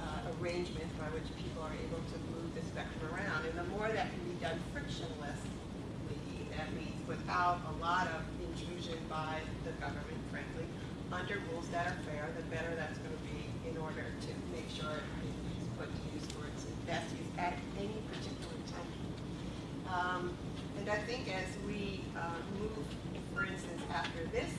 uh, arrangement by which people are able to move the spectrum around. And the more that can be done frictionlessly, that means without a lot of intrusion by the government, under rules that are fair, the better that's going to be in order to make sure it is put to use for its best use at any particular time. Um, and I think as we uh, move, for instance, after this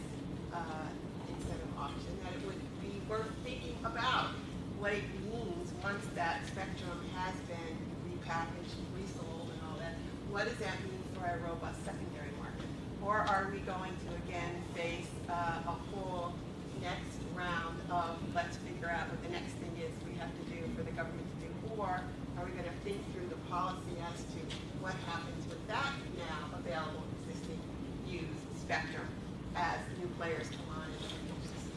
uh, incentive auction, that it would be worth thinking about what it means once that spectrum has been repackaged, resold, and all that. What does that mean for a robust secondary market? Or are we going to again face uh, a next round of let's figure out what the next thing is we have to do for the government to do? Or are we going to think through the policy as to what happens with that now available existing used spectrum as new players come on and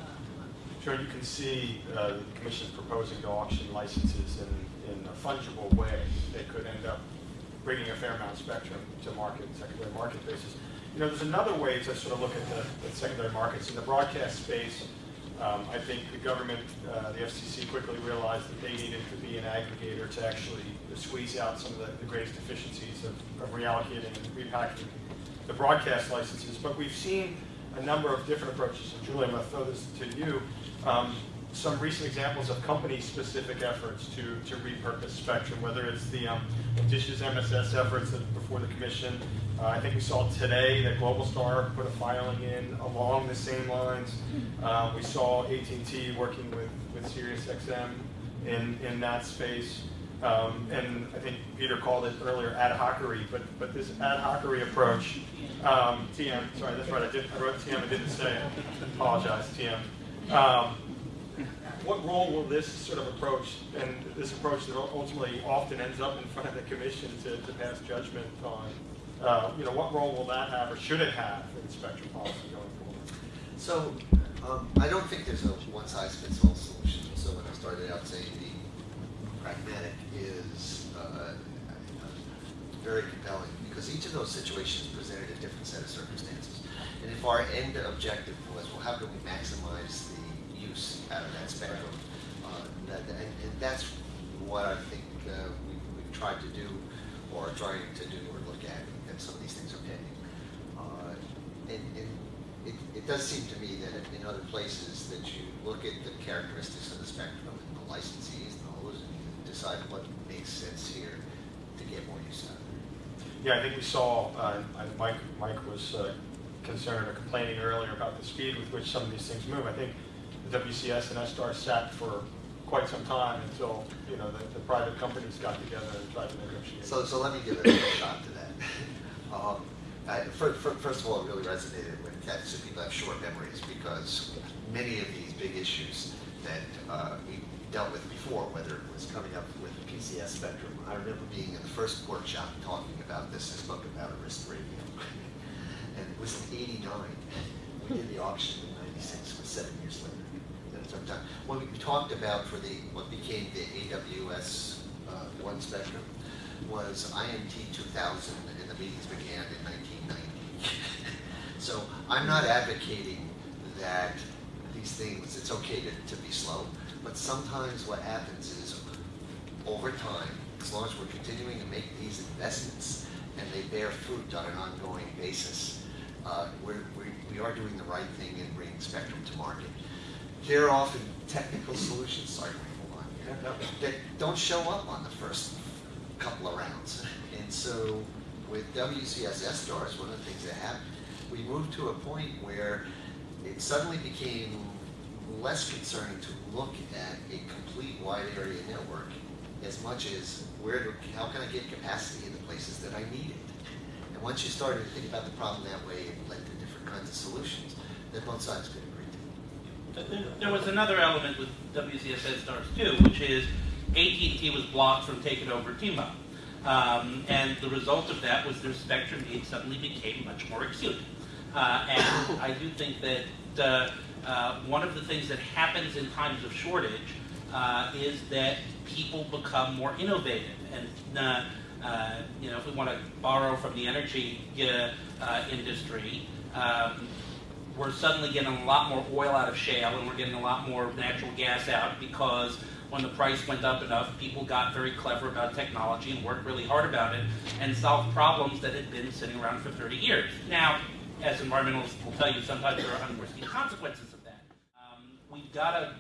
uh? Sure, you can see uh, the is proposing to auction licenses in, in a fungible way that could end up bringing a fair amount of spectrum to market, secondary market basis. You know, there's another way to sort of look at the, the secondary markets. In the broadcast space, um, I think the government, uh, the FCC quickly realized that they needed to be an aggregator to actually squeeze out some of the, the greatest efficiencies of, of reallocating and repackaging the broadcast licenses. But we've seen a number of different approaches. And Julie, I'm going to throw this to you. Um, some recent examples of company-specific efforts to, to repurpose spectrum, whether it's the um, Dish's MSS efforts before the commission. Uh, I think we saw today that Globalstar put a filing in along the same lines. Uh, we saw AT&T working with, with SiriusXM in, in that space. Um, and I think Peter called it earlier ad hocery, but, but this ad hocery approach, um, TM, sorry, that's right, I, did, I wrote TM, I didn't say it. Apologize, TM. Um, what role will this sort of approach, and this approach that ultimately often ends up in front of the commission to, to pass judgment on, uh, you know, what role will that have, or should it have in spectrum policy going forward? So, um, I don't think there's a one-size-fits-all solution. So when I started out saying the pragmatic is uh, very compelling, because each of those situations presented a different set of circumstances. And if our end objective was, well, how can we maximize use out of that spectrum? Uh, that, and, and that's what I think uh, we, we've tried to do, or are trying to do, or look at, and some of these things are pending. Uh, and, and it, it does seem to me that in other places that you look at the characteristics of the spectrum and the licensees and those, and you decide what makes sense here to get more use out of it. Yeah, I think we saw, uh, Mike, Mike was uh, concerned or complaining earlier about the speed with which some of these things move. I think WCS and SDARS sat for quite some time until, you know, the, the private companies got together and tried to negotiate. So, so let me give a shot to that. Um, I, fir- fir- first of all, it really resonated with Ted, so people have short memories because many of these big issues that uh, we dealt with before, whether it was coming up with the PCS spectrum, I remember being in the first workshop talking about this, I spoke about Arista Radio. And it was in eighty-nine, we did the auction in ninety-six, was seven years later. Took time. What we talked about for the, what became the AWS uh, one spectrum was two thousand, and the meetings began in nineteen ninety. So I'm not advocating that these things, it's okay to, to be slow, but sometimes what happens is, over time, as long as we're continuing to make these investments and they bear fruit on an ongoing basis, uh, we're, we, we are doing the right thing in bringing spectrum to market. There are often technical solutions, sorry, hold on, that don't show up on the first couple of rounds. And so with WCS SDARS, one of the things that happened, we moved to a point where it suddenly became less concerning to look at a complete wide area network as much as where, do- how can I get capacity in the places that I need it? And once you started to think about the problem that way, it led to different kinds of solutions that both sides could there- was another element with WCS SDARS too, which is AT&T was blocked from taking over T-Mobile. Um, and the result of that was their spectrum needs suddenly became much more acute. Uh, and I do think that uh, uh, one of the things that happens in times of shortage uh, is that people become more innovative. And uh, uh, you know, if we want to borrow from the energy industry, um, we're suddenly getting a lot more oil out of shale and we're getting a lot more natural gas out because when the price went up enough, people got very clever about technology and worked really hard about it and solved problems that had been sitting around for 30 years. Now, as environmentalists will tell you, sometimes there are unforeseen consequences of that. Um, we've got to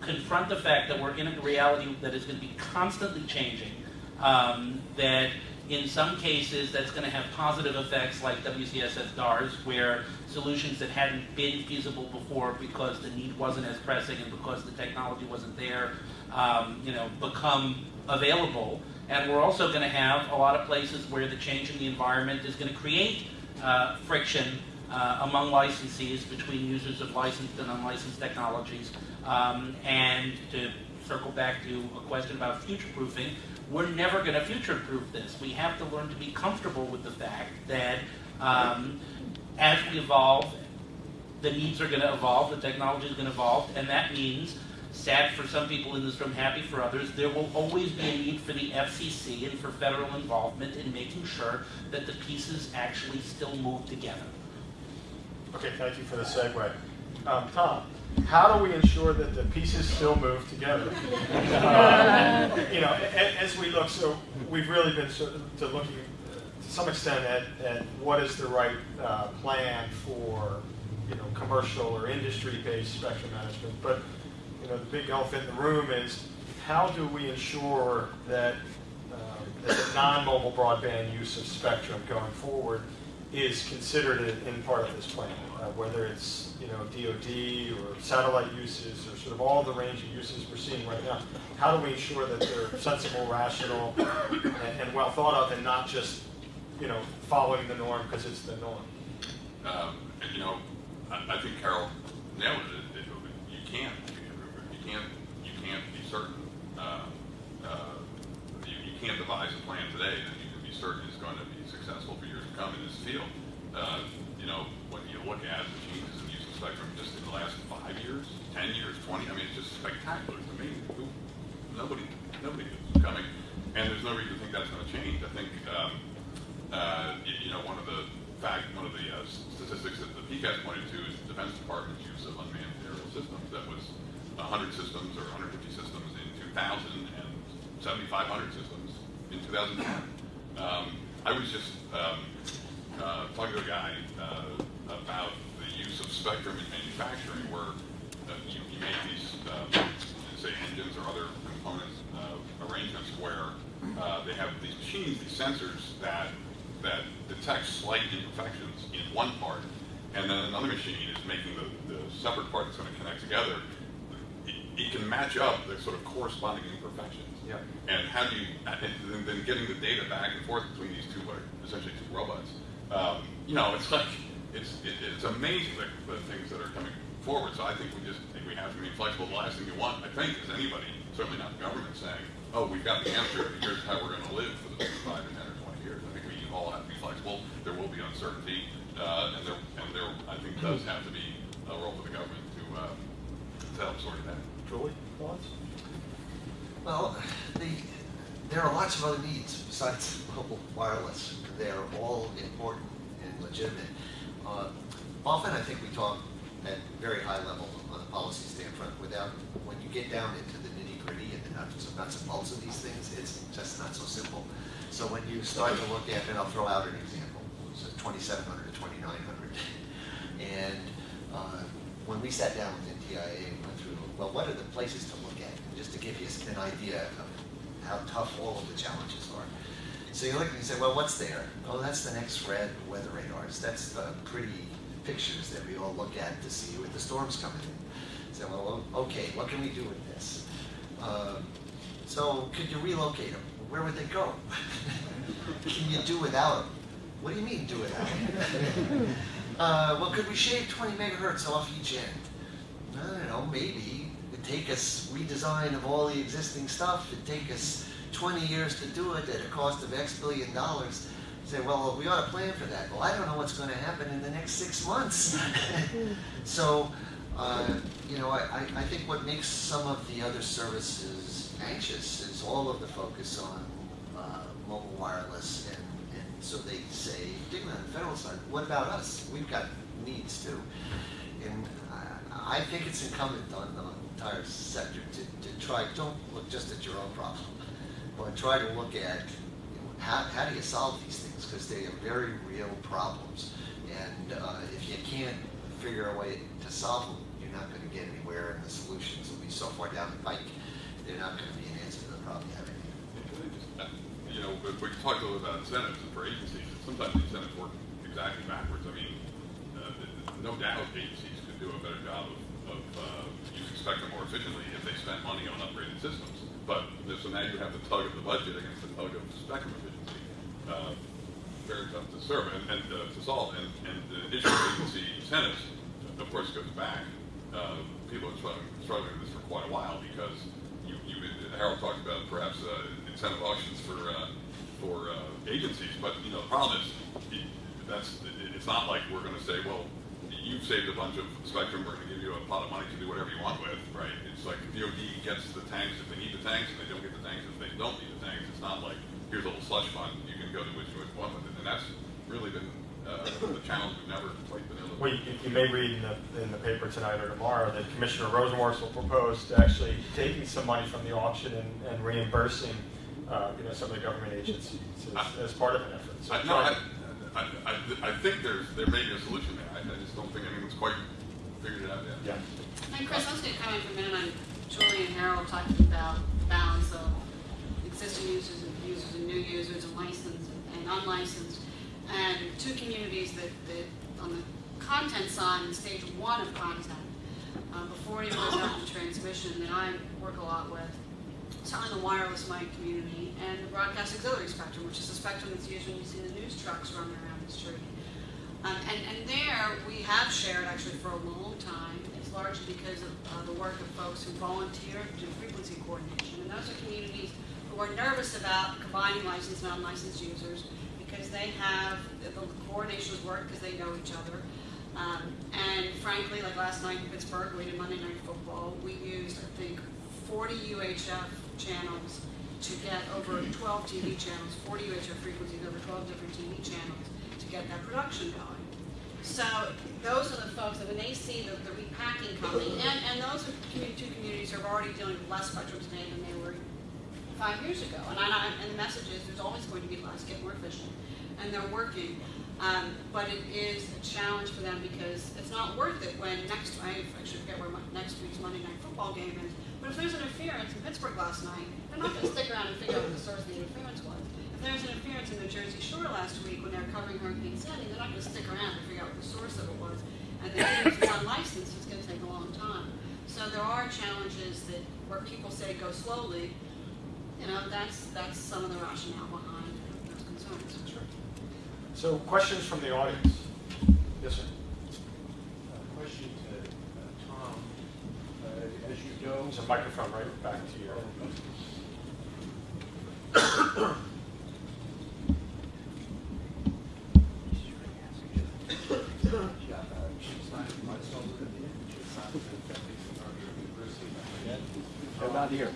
confront the fact that we're in a reality that is going to be constantly changing, um, that in some cases that's going to have positive effects like WCS SDARS, where solutions that hadn't been feasible before because the need wasn't as pressing and because the technology wasn't there, um, you know, become available. And we're also going to have a lot of places where the change in the environment is going to create uh, friction uh, among licensees between users of licensed and unlicensed technologies. Um, and to circle back to a question about future proofing, we're never going to future proof this. We have to learn to be comfortable with the fact that um, as we evolve, the needs are going to evolve, the technology is going to evolve, and that means, sad for some people in this room, happy for others, there will always be a need for the FCC and for federal involvement in making sure that the pieces actually still move together. Okay, thank you for the segue. Um, Tom, how do we ensure that the pieces still move together? Uh, You know, as we look, so we've really been sort of to looking uh, to some extent at, at what is the right uh, plan for, you know, commercial or industry-based spectrum management. But, you know, the big elephant in the room is how do we ensure that, um, that the non-mobile broadband use of spectrum going forward is considered in, in part of this plan, uh, whether it's, you know, DOD or satellite uses or sort of all the range of uses we're seeing right now. How do we ensure that they're sensible, rational, and, and well thought of and not just, you know, following the norm because it's the norm? Um, you know, I, I think Carol nailed it. You can't, you can't, you can't be certain. Uh, uh, you, you can't devise a plan today that you can be certain is going to be successful for come in this field. Uh, you know, when you look at the changes in the use of spectrum just in the last five years, ten years, twenty, I mean, it's just spectacular. to me. Nobody, nobody is coming, and there's no reason to think that's going to change. I think. Um, uh, you, you know, one of the fact, one of the uh, statistics that the PCAST pointed to is the Defense Department's use of unmanned aerial systems. That was 100 systems or 150 systems in 2000 and 7,500 systems in 2010. Um, I was just um, uh, talking to a guy uh, about the use of spectrum in manufacturing, where uh, you, you make these, um, say, engines or other components uh, arrangements where uh, they have these machines, these sensors that that detect slight imperfections in one part, and then another machine is making the, the separate part that's going to connect together, it, can match up the sort of corresponding imperfections. Yeah. And how do you, and then- getting the data back and forth between these two, essentially two robots, um, you know, it's like, it's, it, it's amazing the, the things that are coming forward. So I think we just, think we have to be flexible. The last thing you want, I think, is anybody, certainly not the government, saying, oh, we've got the answer, and here's how we're gonna live for the next five or ten or twenty years. I think we all have to be flexible. There will be uncertainty, uh, and there, and there, I think, does have to be a role for the government to, uh, to help sort of out. Julie, thoughts? Well, the, there are lots of other needs besides mobile wireless. They're all important and legitimate. Uh, Often, I think we talk at very high level on the policy standpoint without, when you get down into the nitty gritty and the nuts and bolts of these things, it's just not so simple. So when you start to look at, and I'll throw out an example, so 2700 to 2900. And uh, when we sat down with NTIA well, what are the places to look at? And just to give you an idea of how tough all of the challenges are. So you look and you say, well, what's there? Oh, that's the NEXRAD weather radars. That's the pretty pictures that we all look at to see with the storms coming in. So, well, okay, what can we do with this? Uh, so could you relocate them? Where would they go? can you do without them? What do you mean do without them? uh, well, could we shave 20 megahertz off each end? I don't know, maybe. Take us redesign of all the existing stuff. It'd take us 20 years to do it at a cost of X billion dollars. Say, well, we ought to plan for that. Well, I don't know what's going to happen in the next six months. so, uh, you know, I, I- I think what makes some of the other services anxious is all of the focus on uh, mobile wireless. And, and so they say, particularly on the federal side, what about us? We've got needs too. I, think it's incumbent on the entire sector to, to try, don't look just at your own problem, but try to look at you know, how, how do you solve these things? Because they are very real problems. And uh, if you can't figure a way to solve them, you're not going to get anywhere, and the solutions will be so far down the pike, they're not going to be an answer to the problem you have. Uh, You know, we talked a little about incentives for agencies, sometimes incentives work exactly backwards. I mean, uh, no doubt agencies do a better job of, of uh, using spectrum more efficiently if they spent money on upgraded systems. But, so now you have the tug of the budget against the tug of spectrum efficiency. Uh, Very tough to serve and, and uh, to solve. And, and the issue of agency incentives, of course, goes back. Uh, People have been struggling, with this for quite a while because you, you, Harold talked about perhaps uh, incentive auctions for, uh, for uh, agencies, but, you know, the problem is, it- that's, it- it's not like we're gonna say, well, you've saved a bunch of spectrum, we're gonna give you a pot of money to do whatever you want with, right? It's like DOD gets the tanks if they need the tanks, and they don't get the tanks if they don't need the tanks. It's not like, here's a little slush fund, you can go to which you want with it, and that's really been, uh, the challenge we've never quite been able to. Well, you, you may read in the, in the paper tonight or tomorrow that Commissioner Rosenworcel will propose to actually taking some money from the auction and, and reimbursing, uh, you know, some of the government agencies as, as part of an effort. So I, no, I, I, I, I think there's, there may be a solution there. I, I just don't think anyone's quite figured it out yet. Yeah. And Chris, I was going to comment for a minute on Julie and Harold talking about the balance of existing users and users and new users and licensed and unlicensed. And two communities that, that on the content side, in stage one of content, uh, before it even goes out to transmission, that I work a lot with, certainly the wireless mic community and the broadcast auxiliary spectrum, which is the spectrum that's used when you see the news trucks running around the street. Um, and, and there, we have shared actually for a long time. It's largely because of uh, the work of folks who volunteer to do frequency coordination. And those are communities who are nervous about combining licensed and unlicensed users because they have, the coordinations work because they know each other. Um, and frankly, like last night in Pittsburgh, we did Monday Night Football. We used, I think, 40 UHF channels to get over 12 TV channels, 40 UHF frequencies over 12 different TV channels get that production going. So those are the folks that when they see the, the repacking coming, and, and those are commu- two communities are already dealing with less spectrum today than they were five years ago. And I, I- and the message is there's always going to be less, get more efficient, and they're working. Um, but it is a challenge for them because it's not worth it when next, I actually forget where my, next week's Monday Night Football game is, but if there's interference in Pittsburgh last night, they're not gonna stick around and figure out what the source of the interference was. If if there's interference in the Jersey Shore last week when they were covering Hurricane Sandy, they're not gonna stick around to figure out what the source of it was. And then if it's unlicensed, it's gonna take a long time. So there are challenges that, where people say go slowly, you know, that's, that's some of the rationale behind those concerns. Sure. So questions from the audience? Yes, sir. Uh, Question to uh, Tom. Uh, As you go. There's a microphone right back to you. Not here.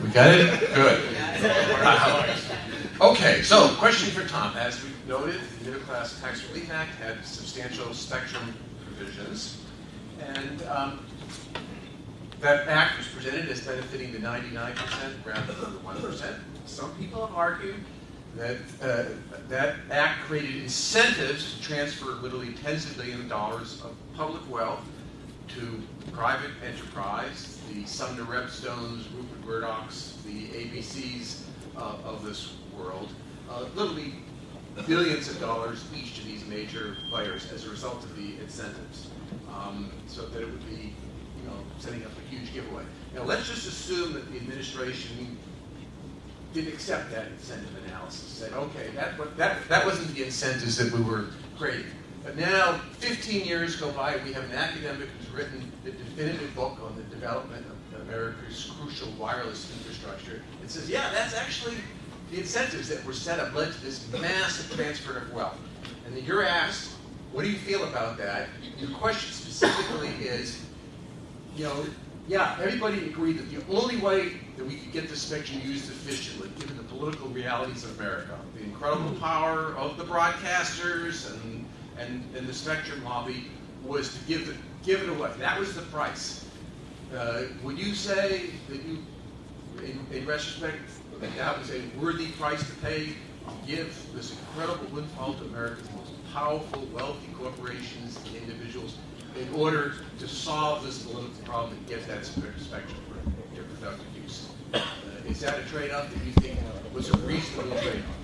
We got it? Good. Okay, so question for Tom. As we noted, the Middle Class Tax Relief Act had substantial spectrum provisions. And um, that act was presented as benefiting the 99% rather than the 1%. Some people have argued that uh, that act created incentives to transfer literally tens of billions of dollars of public wealth to private enterprise, the Sumner Redstones, Rupert Murdochs, the ABCs uh, of this world, uh, literally billions of dollars each to these major players as a result of the incentives. Um, so that it would be, you know, setting up a huge giveaway. Now let's just assume that the administration didn't accept that incentive analysis, said, okay, that, that, that wasn't the incentives that we were creating. But now, 15 years go by, we have an academic who's written the definitive book on the development of America's crucial wireless infrastructure. It says, yeah, that's actually the incentives that were set up led to this massive transfer of wealth. And then you're asked, what do you feel about that? Your question specifically is, you know, yeah, everybody agreed that the only way that we could get this spectrum used efficiently, given the political realities of America, the incredible power of the broadcasters and, and, and the spectrum lobby, was to give it, give it away. That was the price. Uh, would you say that you, in, in retrospect, that that was a worthy price to pay to give this incredible windfall to America's most powerful, wealthy corporations and individuals in order to solve this political problem and get that spe- spectrum for their productive use? Uh, Is that a trade-off that you think was a reasonable trade-off?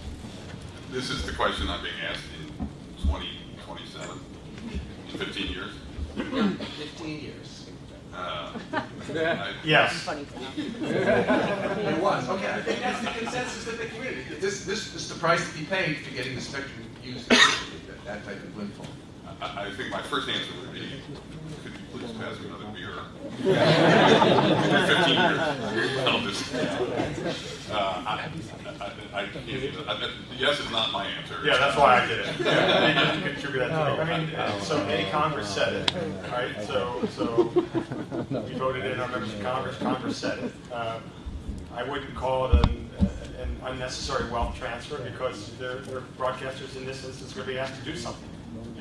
This is the question I'm being asked in 2027, in 15 years. Fifteen years. Uh, I- Yes. It was, okay, I think that's the consensus of the community. This, this is the price to be paid for getting the spectrum used efficiently, that, that type of windfall. I, I think my first answer would be, could you please pass me another beer? Fifteen years. I'll just, uh, I, I, I can't, I- yes is not my answer. Yeah, that's why I did it. Yeah, They didn't contribute that to me. I mean, so any Congress said it, right? So, so we voted in our members of Congress, Congress said it. Uh, I wouldn't call it an, an unnecessary wealth transfer because they're, they're broadcasters in this instance going to be asked to do something.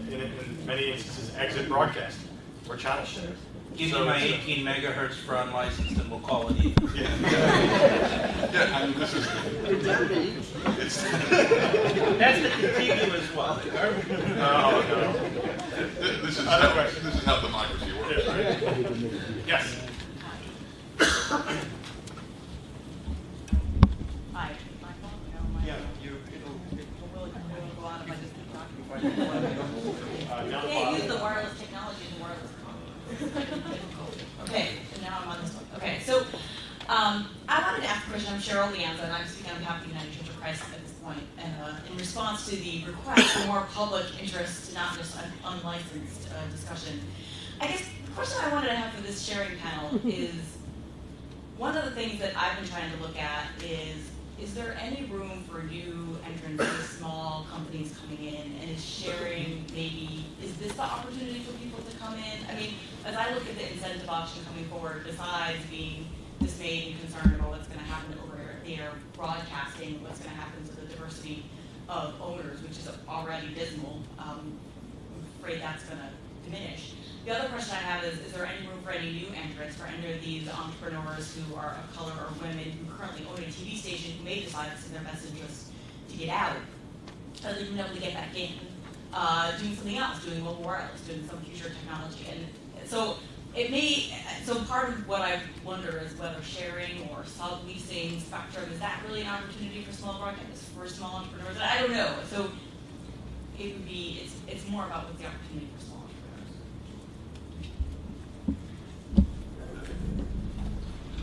In, in many instances, exit broadcasting or channel share. Give So me my it's a- 18 megahertz for unlicensed and we'll call it even. Yeah, I mean, this is, it's, That's the contiguous one. Oh, no, no. this is how, questions? this is how democracy works. Yeah, right. Yes. Hi, my phone, no, my. Yeah, you, It'll really, it'll go on if I just keep talking. uh, down the Can't use bottom. the wireless technology in the wireless conference. Okay, and now I'm on this one. Okay, so, um, I wanted to ask a question, I'm Cheryl Leanza, and I'm speaking on behalf of the United Church of Christ at this point, and, uh, in response to the request for more public interest, not just un- unlicensed, uh, discussion. I guess the question I wanted to have for this sharing panel is, one of the things that I've been trying to look at is, is there any room for new entrants, or small companies coming in, and is sharing maybe, is this the opportunity for people to come in? I mean, as I look at the incentive auction coming forward, besides being dismayed and concerned about what's gonna happen over there broadcasting, what's gonna happen to the diversity of owners, which is already dismal, um, I'm afraid that's gonna diminish. The other question I have is, is there any room for any new entrants, for any of these entrepreneurs who are of color or women who currently own a TV station who may decide it's in their best interest to get out? Are they being able to get back in? uh, doing something else, doing mobile wireless, doing some future technology. And so it may, so part of what I wonder is whether sharing or subleasing spectrum, is that really an opportunity for small broadcasters, for small entrepreneurs? I don't know. So it would be, it's, it's more about what's the opportunity for small entrepreneurs.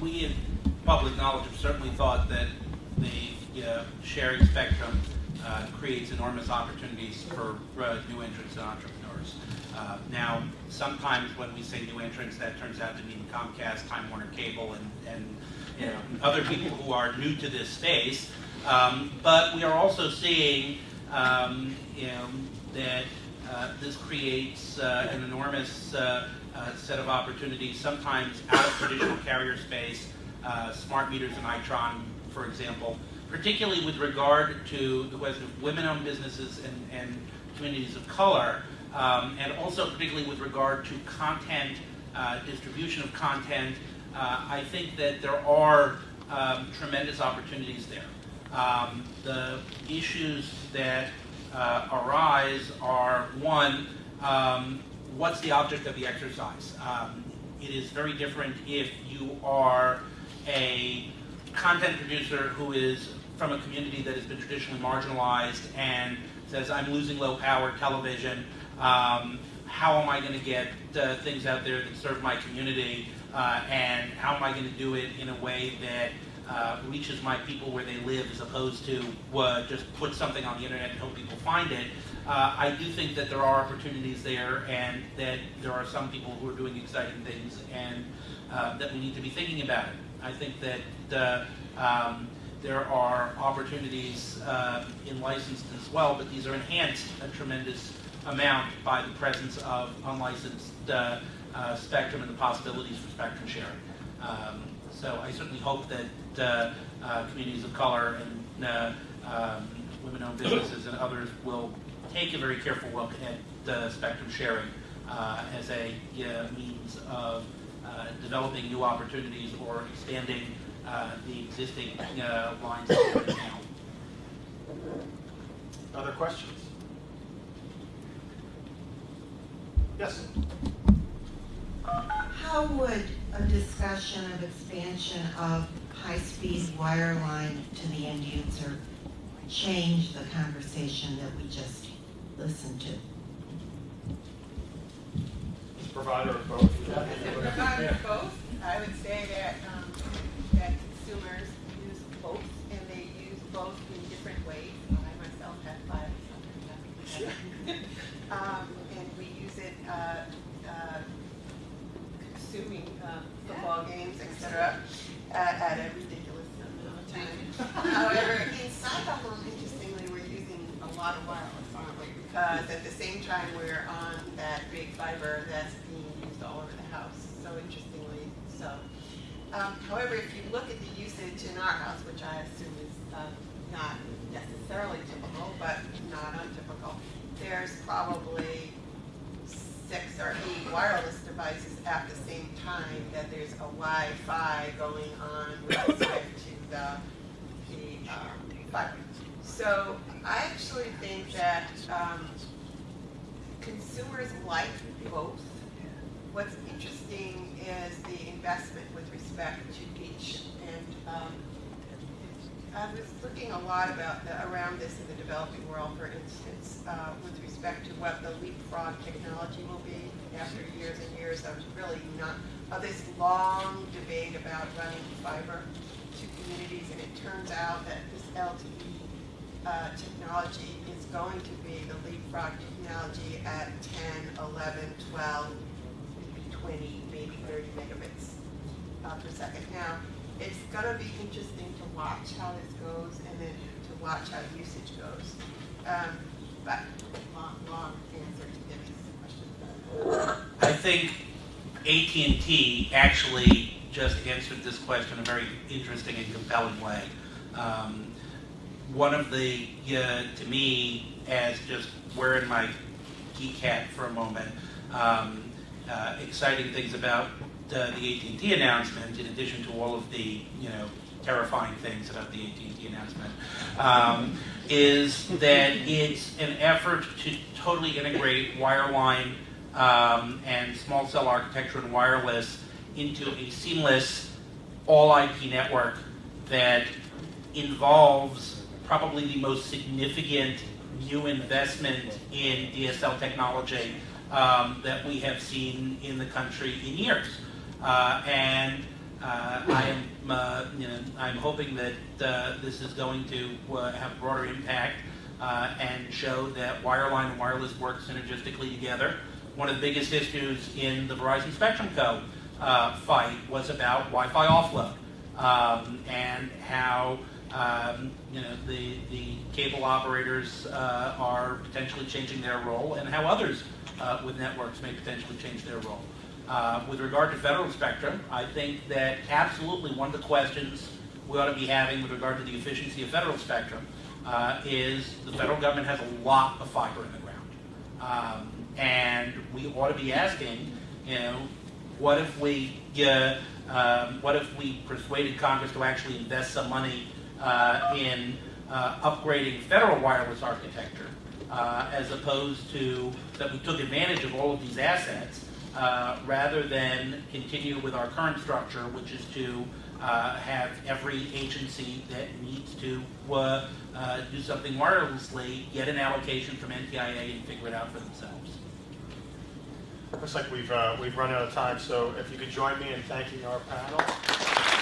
we in public knowledge have certainly thought that the uh, sharing spectrum uh, creates enormous opportunities for uh, new entrants and entrepreneurs. Uh, now, sometimes when we say new entrants, that turns out to mean Comcast, Time Warner Cable, and, and you know, other people who are new to this space. Um, but we are also seeing um, you know, that uh, this creates uh, an enormous uh, set of opportunities, sometimes out of traditional carrier space, smart meters and Itron, for example, particularly with regard to the question of women-owned businesses and, and communities of color, um, and also particularly with regard to content, uh, distribution of content. Uh, I think that there are um, tremendous opportunities there. Um, the issues that uh, arise are one, um, what's the object of the exercise? Um, it is very different if you are a content producer who is from a community that has been traditionally marginalized and says, I'm losing low power television. Um, how am I going to get uh, things out there that serve my community? Uh, and how am I going to do it in a way that uh, reaches my people where they live as opposed to uh, just put something on the internet and hope people find it? Uh, I do think that there are opportunities there and that there are some people who are doing exciting things and uh, that we need to be thinking about it. I think that um, there are opportunities uh, in licensed as well, but these are enhanced a tremendous amount by the presence of unlicensed uh, uh, spectrum and the possibilities for spectrum sharing. Um, so I certainly hope that uh, uh, communities of color and uh, um, women-owned businesses and others will take a very careful look at spectrum sharing as a means of developing new opportunities or expanding uh, the existing uh, lines that are now. Other questions? Yes? How would a discussion of expansion of high-speed wireline to the end user change the conversation that we just listened to? Provider of both? As a provider of both, I would say that, um, that consumers use both, and they use both in different ways. I myself have five, something Um, and we use it, uh, uh, consuming, um, football games, etc. at, a ridiculous amount of time. However, the home, interestingly, we're using a lot of wireless, aren't we? Because at the same time, we're on that big fiber that's being used all over the house, so interestingly so. Um, however, if you look at the usage in our house, which I assume is, uh, not necessarily typical, but not untypical, there's probably six or eight wireless devices at the same time that there's a Wi-Fi going on with respect to the, the, um. So I actually think that, um, consumers like both. What's interesting is the investment with respect to each. Um, I was looking a lot about, the- around this in the developing world, for instance, uh, with respect to what the leapfrog technology will be after years and years of really not, of this long debate about running fiber to communities, and it turns out that this LTE uh, technology is going to be the leapfrog technology at 10, 11, 12, maybe 20, maybe 30 megabits uh, per second. Now, it's gonna be interesting to watch how this goes and then to watch how usage goes. Um, but long, long answer to Debbie's question. I think AT&T actually just answered this question in a very interesting and compelling way. Um, one of the, uh, to me, as just wearing my geek hat for a moment, um, uh, exciting things about uh, the AT&T announcement, in addition to all of the, you know, terrifying things about the AT&T announcement, um, is that it's an effort to totally integrate wireline um, and small cell architecture and wireless into a seamless all IP network that involves probably the most significant new investment in DSL technology um, that we have seen in the country in years. Uh, and uh, I am, uh, you know, I'm hoping that this is going to have broader impact and show that wireline and wireless work synergistically together. One of the biggest issues in the Verizon SpectrumCo. Fight was about Wi-Fi offload um, and how um, you know the the cable operators uh, are potentially changing their role and how others uh, with networks may potentially change their role. Uh, with regard to federal spectrum, I think that absolutely one of the questions we ought to be having with regard to the efficiency of federal spectrum uh, is the federal government has a lot of fiber in the ground. Um, and we ought to be asking, you know, what if we, uh, um, what if we persuaded Congress to actually invest some money uh, in uh, upgrading federal wireless architecture, uh, as opposed to that we took advantage of all of these assets, uh, rather than continue with our current structure, which is to uh, have every agency that needs to uh, do something wirelessly get an allocation from NTIA and figure it out for themselves. Looks like we've, uh, we've run out of time, so if you could join me in thanking our panel.